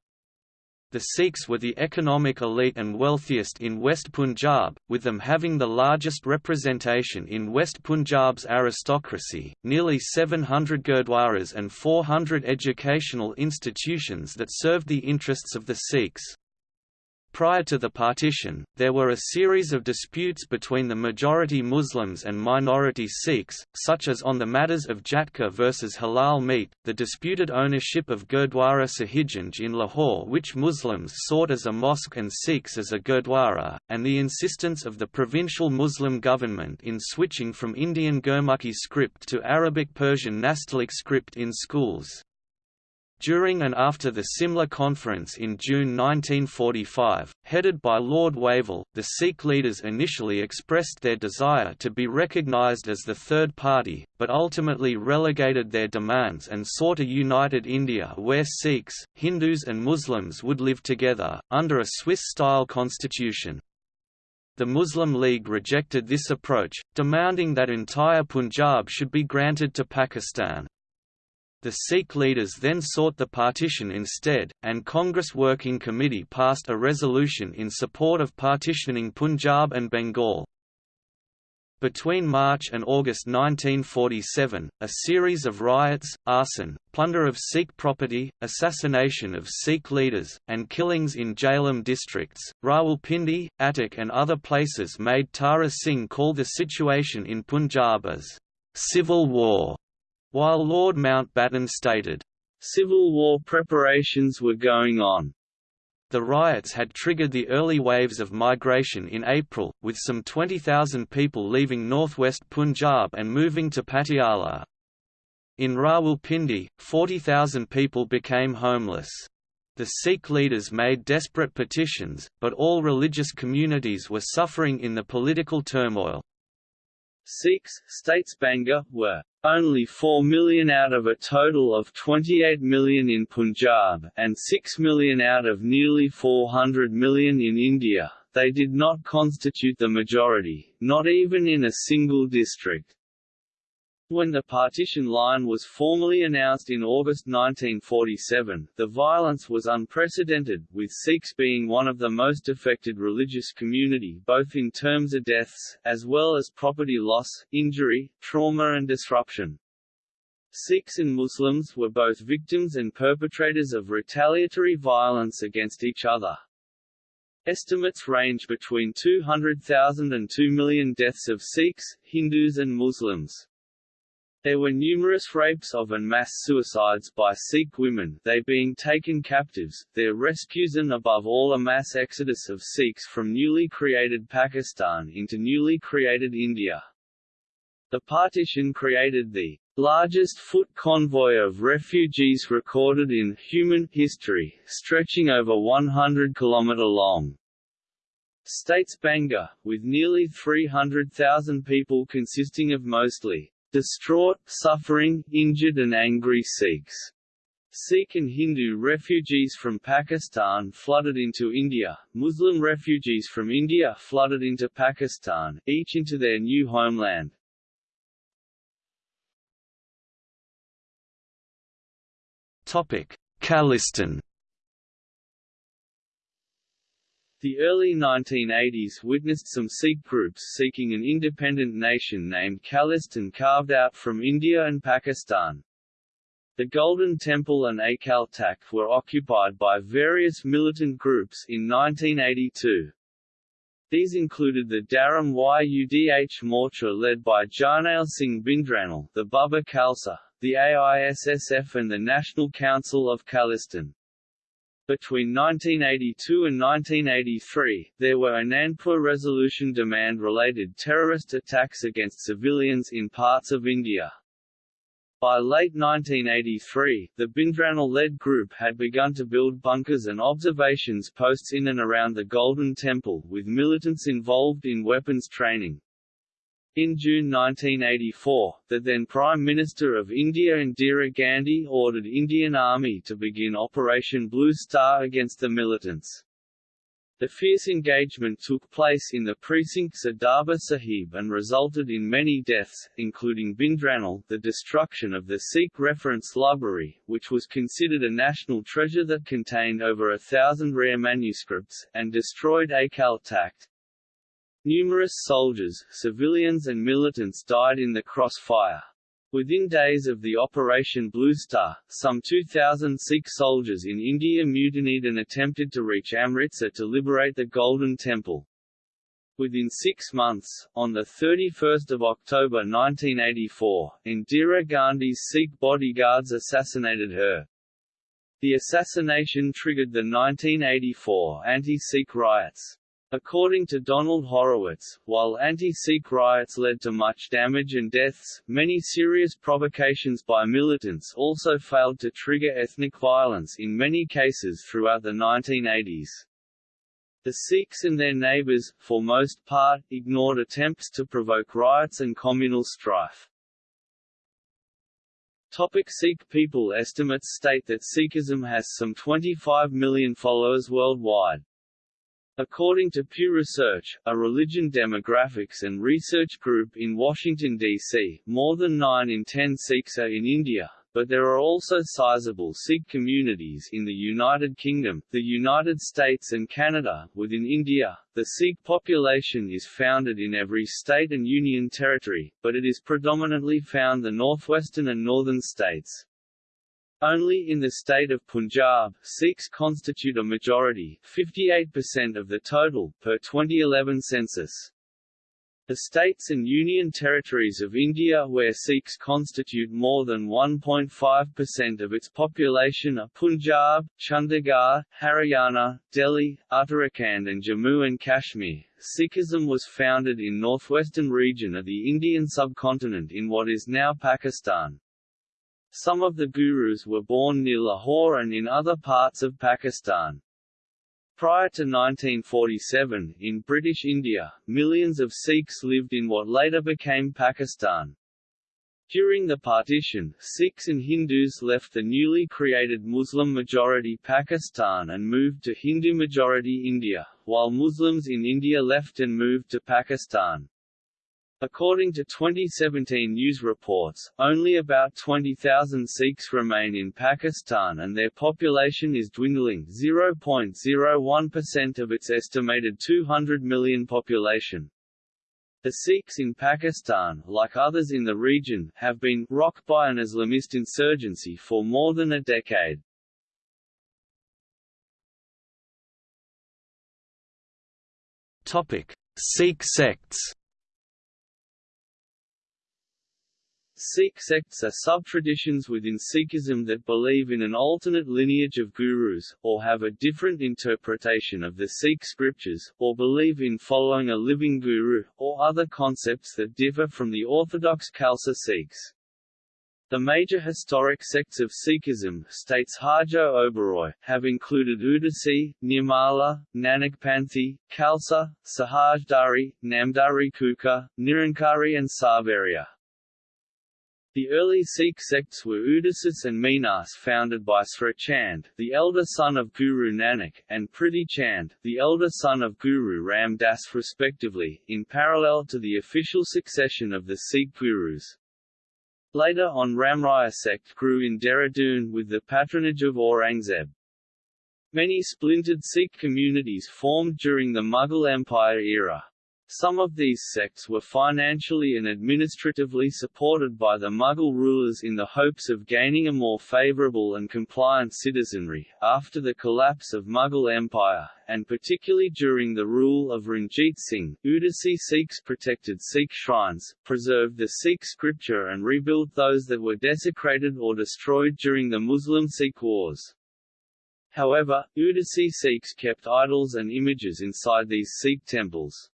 The Sikhs were the economic elite and wealthiest in West Punjab, with them having the largest representation in West Punjab's aristocracy, nearly 700 gurdwaras and 400 educational institutions that served the interests of the Sikhs. Prior to the partition, there were a series of disputes between the majority Muslims and minority Sikhs, such as on the matters of Jhatka versus halal meat, the disputed ownership of Gurdwara Sahibganj in Lahore which Muslims sought as a mosque and Sikhs as a Gurdwara, and the insistence of the provincial Muslim government in switching from Indian Gurmukhi script to Arabic Persian Nastaliq script in schools. During and after the Simla Conference in June 1945, headed by Lord Wavell, the Sikh leaders initially expressed their desire to be recognized as the third party, but ultimately relegated their demands and sought a united India where Sikhs, Hindus and Muslims would live together, under a Swiss-style constitution. The Muslim League rejected this approach, demanding that entire Punjab should be granted to Pakistan. The Sikh leaders then sought the partition instead, and Congress Working Committee passed a resolution in support of partitioning Punjab and Bengal. Between March and August 1947, a series of riots, arson, plunder of Sikh property, assassination of Sikh leaders, and killings in Jhelum districts, Rawalpindi, Attock and other places made Tara Singh call the situation in Punjab as civil war while Lord Mountbatten stated, "...civil war preparations were going on." The riots had triggered the early waves of migration in April, with some 20,000 people leaving northwest Punjab and moving to Patiala. In Rawalpindi, 40,000 people became homeless. The Sikh leaders made desperate petitions, but all religious communities were suffering in the political turmoil. Sikhs, states Banga, were only 4 million out of a total of 28 million in Punjab, and 6 million out of nearly 400 million in India. They did not constitute the majority, not even in a single district. When the partition line was formally announced in August 1947, the violence was unprecedented, with Sikhs being one of the most affected religious community both in terms of deaths, as well as property loss, injury, trauma and disruption. Sikhs and Muslims were both victims and perpetrators of retaliatory violence against each other. Estimates range between 200,000 and 2 million deaths of Sikhs, Hindus and Muslims. There were numerous rapes of and mass suicides by Sikh women they being taken captives, their rescues and above all a mass exodus of Sikhs from newly created Pakistan into newly created India. The partition created the largest foot convoy of refugees recorded in human history, stretching over 100 km long. States Banga, with nearly 300,000 people consisting of mostly distraught, suffering, injured and angry Sikhs. Sikh and Hindu refugees from Pakistan flooded into India, Muslim refugees from India flooded into Pakistan, each into their new homeland. Khalistan The early 1980s witnessed some Sikh groups seeking an independent nation named Khalistan carved out from India and Pakistan. The Golden Temple and Akal Takht were occupied by various militant groups in 1982. These included the Dharam Yudh Morcha led by Jarnail Singh Bhindranwale, the Babbar Khalsa, the AISSF and the National Council of Khalistan. Between 1982 and 1983, there were Anandpur Resolution demand-related terrorist attacks against civilians in parts of India. By late 1983, the Bhindranwale-led group had begun to build bunkers and observations posts in and around the Golden Temple, with militants involved in weapons training. In June 1984, the then Prime Minister of India Indira Gandhi ordered Indian Army to begin Operation Blue Star against the militants. The fierce engagement took place in the precincts of Darbar Sahib and resulted in many deaths, including Bhindranwale, the destruction of the Sikh reference library, which was considered a national treasure that contained over a thousand rare manuscripts, and destroyed Akal Takht. Numerous soldiers, civilians and militants died in the crossfire. Within days of the Operation Blue Star, some 2,000 Sikh soldiers in India mutinied and attempted to reach Amritsar to liberate the Golden Temple. Within six months, on 31 October 1984, Indira Gandhi's Sikh bodyguards assassinated her. The assassination triggered the 1984 anti-Sikh riots. According to Donald Horowitz, while anti-Sikh riots led to much damage and deaths, many serious provocations by militants also failed to trigger ethnic violence in many cases throughout the 1980s. The Sikhs and their neighbours, for most part, ignored attempts to provoke riots and communal strife. Topic Sikh people Estimates state that Sikhism has some 25 million followers worldwide. According to Pew Research, a religion demographics and research group in Washington, D.C., more than 9 in 10 Sikhs are in India, but there are also sizable Sikh communities in the United Kingdom, the United States and Canada. Within India, the Sikh population is founded in every state and union territory, but it is predominantly found the northwestern and northern states. Only in the state of Punjab, Sikhs constitute a majority 58% of the total, per 2011 census. The states and union territories of India where Sikhs constitute more than 1.5% of its population are Punjab, Chandigarh, Haryana, Delhi, Uttarakhand and Jammu and Kashmir. Sikhism was founded in northwestern region of the Indian subcontinent in what is now Pakistan. Some of the gurus were born near Lahore and in other parts of Pakistan. Prior to 1947, in British India, millions of Sikhs lived in what later became Pakistan. During the partition, Sikhs and Hindus left the newly created Muslim-majority Pakistan and moved to Hindu-majority India, while Muslims in India left and moved to Pakistan. According to 2017 news reports, only about 20,000 Sikhs remain in Pakistan and their population is dwindling 0.01% of its estimated 200 million population. The Sikhs in Pakistan, like others in the region, have been rocked by an Islamist insurgency for more than a decade. Topic: Sikh sects. Sikh sects are sub-traditions within Sikhism that believe in an alternate lineage of gurus, or have a different interpretation of the Sikh scriptures, or believe in following a living guru, or other concepts that differ from the orthodox Khalsa Sikhs. The major historic sects of Sikhism, states Harjot Oberoi, have included Udasi, Nirmala, Nanakpanthi, Khalsa, Sahajdhari, Namdhari Kuka, Nirankari and Sarveria. The early Sikh sects were Udasis and Minas founded by Sri Chand, the elder son of Guru Nanak, and Prithi Chand, the elder son of Guru Ram Das respectively, in parallel to the official succession of the Sikh gurus. Later on Ramraya sect grew in Dehradun with the patronage of Aurangzeb. Many splintered Sikh communities formed during the Mughal Empire era. Some of these sects were financially and administratively supported by the Mughal rulers in the hopes of gaining a more favourable and compliant citizenry. After the collapse of Mughal Empire, and particularly during the rule of Ranjit Singh, Udasi Sikhs protected Sikh shrines, preserved the Sikh scripture and rebuilt those that were desecrated or destroyed during the Muslim-Sikh wars. However, Udasi Sikhs kept idols and images inside these Sikh temples.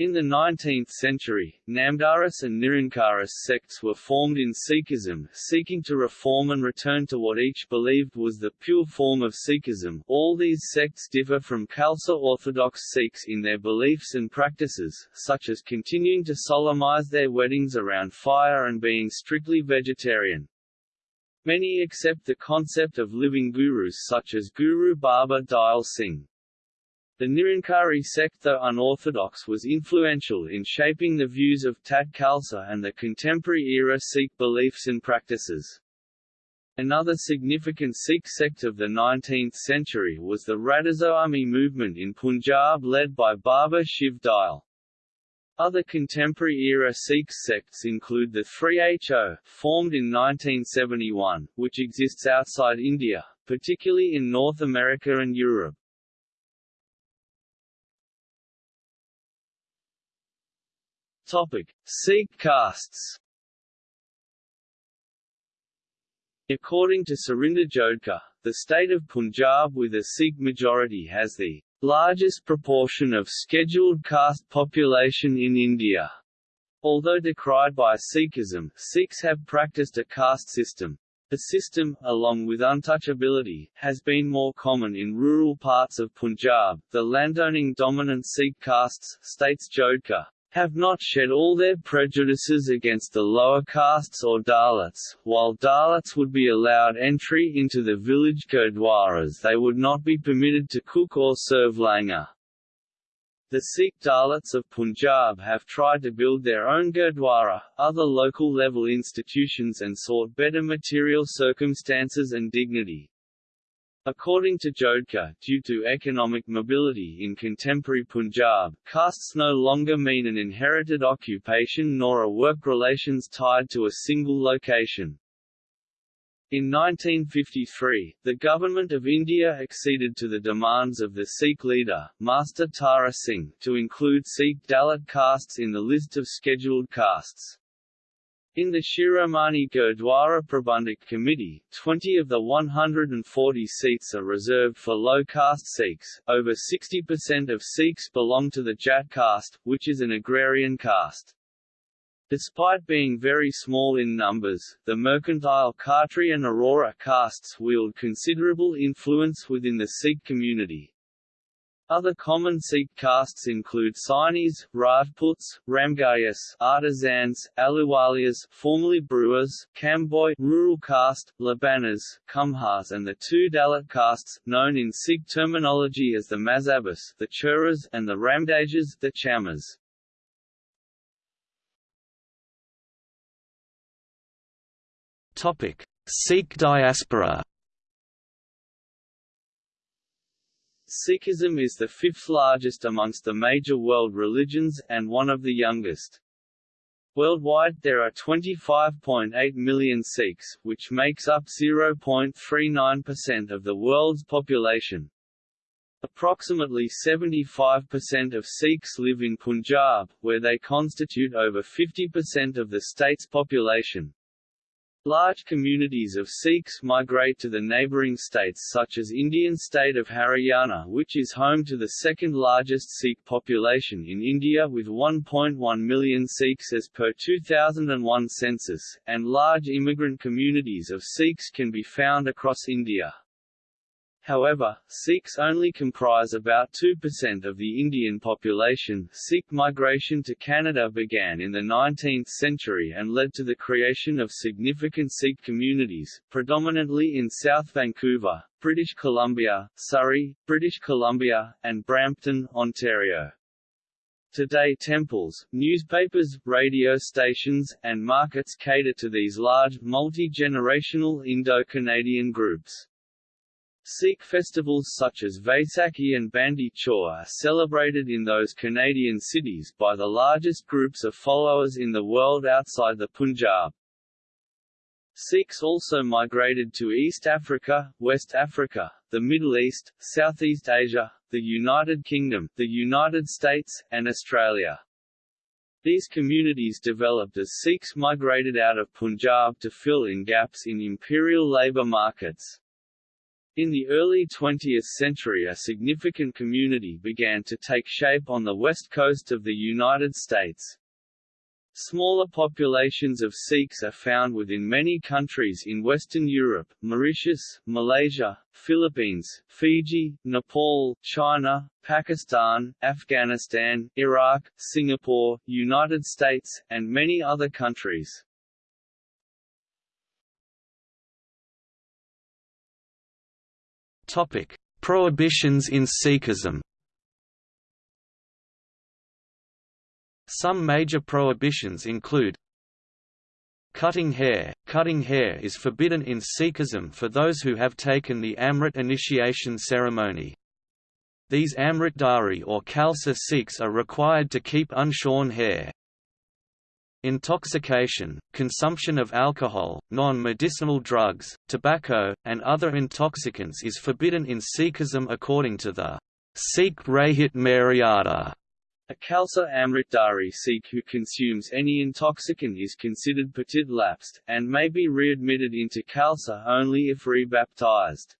In the 19th century, Namdharis and Nirankaris sects were formed in Sikhism, seeking to reform and return to what each believed was the pure form of Sikhism. All these sects differ from Khalsa Orthodox Sikhs in their beliefs and practices, such as continuing to solemnize their weddings around fire and being strictly vegetarian. Many accept the concept of living gurus such as Guru Baba Dayal Singh. The Nirankari sect though unorthodox was influential in shaping the views of Tat Khalsa and the contemporary-era Sikh beliefs and practices. Another significant Sikh sect of the 19th century was the Radhasoami movement in Punjab led by Baba Shiv Dayal. Other contemporary-era Sikh sects include the 3HO, formed in 1971, which exists outside India, particularly in North America and Europe. Topic. Sikh castes According to Surinder Jodhka, the state of Punjab with a Sikh majority has the largest proportion of scheduled caste population in India. Although decried by Sikhism, Sikhs have practiced a caste system. The system, along with untouchability, has been more common in rural parts of Punjab. The landowning dominant Sikh castes, states Jodhka, have not shed all their prejudices against the lower castes or Dalits. While Dalits would be allowed entry into the village gurdwaras they would not be permitted to cook or serve langar. The Sikh Dalits of Punjab have tried to build their own gurdwara, other local level institutions and sought better material circumstances and dignity. According to Jodhka, due to economic mobility in contemporary Punjab, castes no longer mean an inherited occupation nor a work relations tied to a single location. In 1953, the Government of India acceded to the demands of the Sikh leader, Master Tara Singh, to include Sikh Dalit castes in the list of scheduled castes. In the Shiromani Gurdwara Prabandhak Committee, 20 of the 140 seats are reserved for low-caste Sikhs. Over 60% of Sikhs belong to the Jat caste, which is an agrarian caste. Despite being very small in numbers, the mercantile Khatri and Arora castes wield considerable influence within the Sikh community. Other common Sikh castes include Sainis, Rajputs, Ramgarhias, artisans, Ahluwalias, formerly brewers, Kamboi, rural caste, Labanas, Kumhars and the two Dalit castes, known in Sikh terminology as the Mazhabis, the Churas, and the Ramdasias, the Chamars. Topic: Sikh diaspora Sikhism is the fifth largest amongst the major world religions, and one of the youngest. Worldwide there are 25.8 million Sikhs, which makes up 0.39% of the world's population. Approximately 75% of Sikhs live in Punjab, where they constitute over 50% of the state's population. Large communities of Sikhs migrate to the neighbouring states such as Indian state of Haryana which is home to the second largest Sikh population in India with 1.1 million Sikhs as per 2001 census, and large immigrant communities of Sikhs can be found across India. However, Sikhs only comprise about 2% of the Indian population. Sikh migration to Canada began in the 19th century and led to the creation of significant Sikh communities, predominantly in South Vancouver, British Columbia, Surrey, British Columbia, and Brampton, Ontario. Today temples, newspapers, radio stations, and markets cater to these large, multi-generational Indo-Canadian groups. Sikh festivals such as Vaisakhi and Bandi Chhor are celebrated in those Canadian cities by the largest groups of followers in the world outside the Punjab. Sikhs also migrated to East Africa, West Africa, the Middle East, Southeast Asia, the United Kingdom, the United States, and Australia. These communities developed as Sikhs migrated out of Punjab to fill in gaps in imperial labour markets. In the early 20th century a significant community began to take shape on the west coast of the United States. Smaller populations of Sikhs are found within many countries in Western Europe, Mauritius, Malaysia, Philippines, Fiji, Nepal, China, Pakistan, Afghanistan, Iraq, Singapore, United States, and many other countries. Topic: Prohibitions in Sikhism. Some major prohibitions include Cutting hair Cutting hair is forbidden in Sikhism for those who have taken the Amrit initiation ceremony. These Amritdhari or Khalsa Sikhs are required to keep unshorn hair. Intoxication, consumption of alcohol, non-medicinal drugs, tobacco, and other intoxicants is forbidden in Sikhism according to the Sikh Rahit Maryada. A Khalsa Amritdhari Sikh who consumes any intoxicant is considered patit lapsed, and may be readmitted into Khalsa only if rebaptized.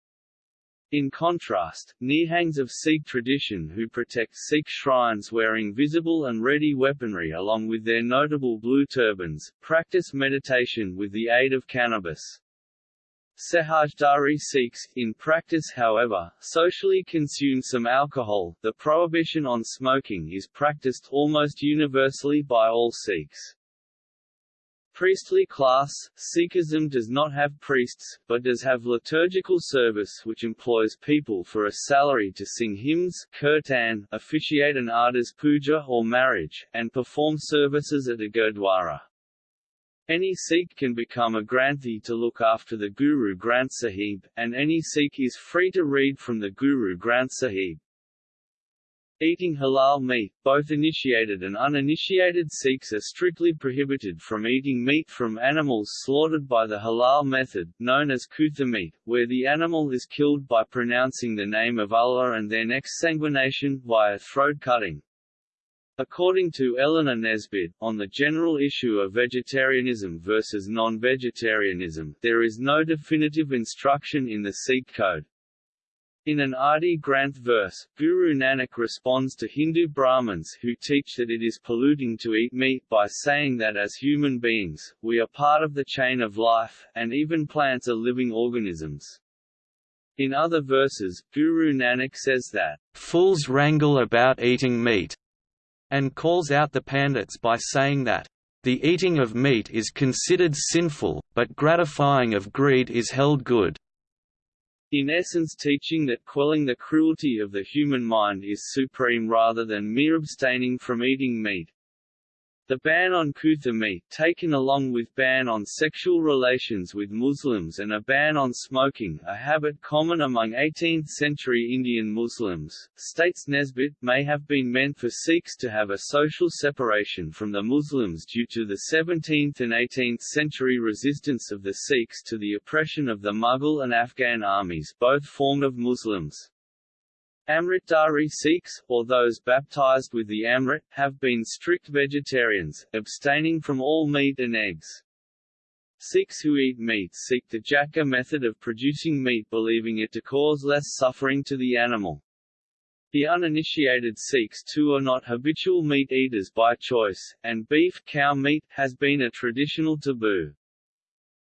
In contrast, Nihangs of Sikh tradition who protect Sikh shrines wearing visible and ready weaponry along with their notable blue turbans, practice meditation with the aid of cannabis. Sahajdhari Sikhs, in practice however, socially consume some alcohol. The prohibition on smoking is practiced almost universally by all Sikhs. Priestly class, Sikhism does not have priests, but does have liturgical service which employs people for a salary to sing hymns kirtan, officiate an ardas puja or marriage, and perform services at a gurdwara. Any Sikh can become a Granthi to look after the Guru Granth Sahib, and any Sikh is free to read from the Guru Granth Sahib. Eating halal meat, both initiated and uninitiated Sikhs are strictly prohibited from eating meat from animals slaughtered by the halal method, known as kutha meat, where the animal is killed by pronouncing the name of Allah and then exsanguination, via throat cutting. According to Eleanor Nesbitt, on the general issue of vegetarianism versus non-vegetarianism, there is no definitive instruction in the Sikh code, in an Adi Granth verse, Guru Nanak responds to Hindu Brahmins who teach that it is polluting to eat meat by saying that as human beings, we are part of the chain of life, and even plants are living organisms. In other verses, Guru Nanak says that, "...fools wrangle about eating meat," and calls out the Pandits by saying that, "...the eating of meat is considered sinful, but gratifying of greed is held good." In essence teaching that quelling the cruelty of the human mind is supreme rather than mere abstaining from eating meat. The ban on kutha meat, taken along with ban on sexual relations with Muslims and a ban on smoking a habit common among 18th-century Indian Muslims, states Nesbitt, may have been meant for Sikhs to have a social separation from the Muslims due to the 17th and 18th century resistance of the Sikhs to the oppression of the Mughal and Afghan armies both formed of Muslims. Amritdhari Sikhs, or those baptized with the Amrit, have been strict vegetarians, abstaining from all meat and eggs. Sikhs who eat meat seek the Jhatka method of producing meat believing it to cause less suffering to the animal. The uninitiated Sikhs too are not habitual meat eaters by choice, and beef cow meat has been a traditional taboo.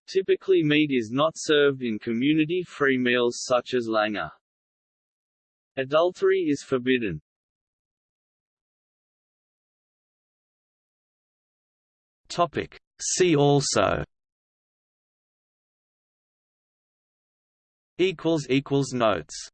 Typically meat is not served in community-free meals such as langar. Adultery is forbidden. Topic. See also notes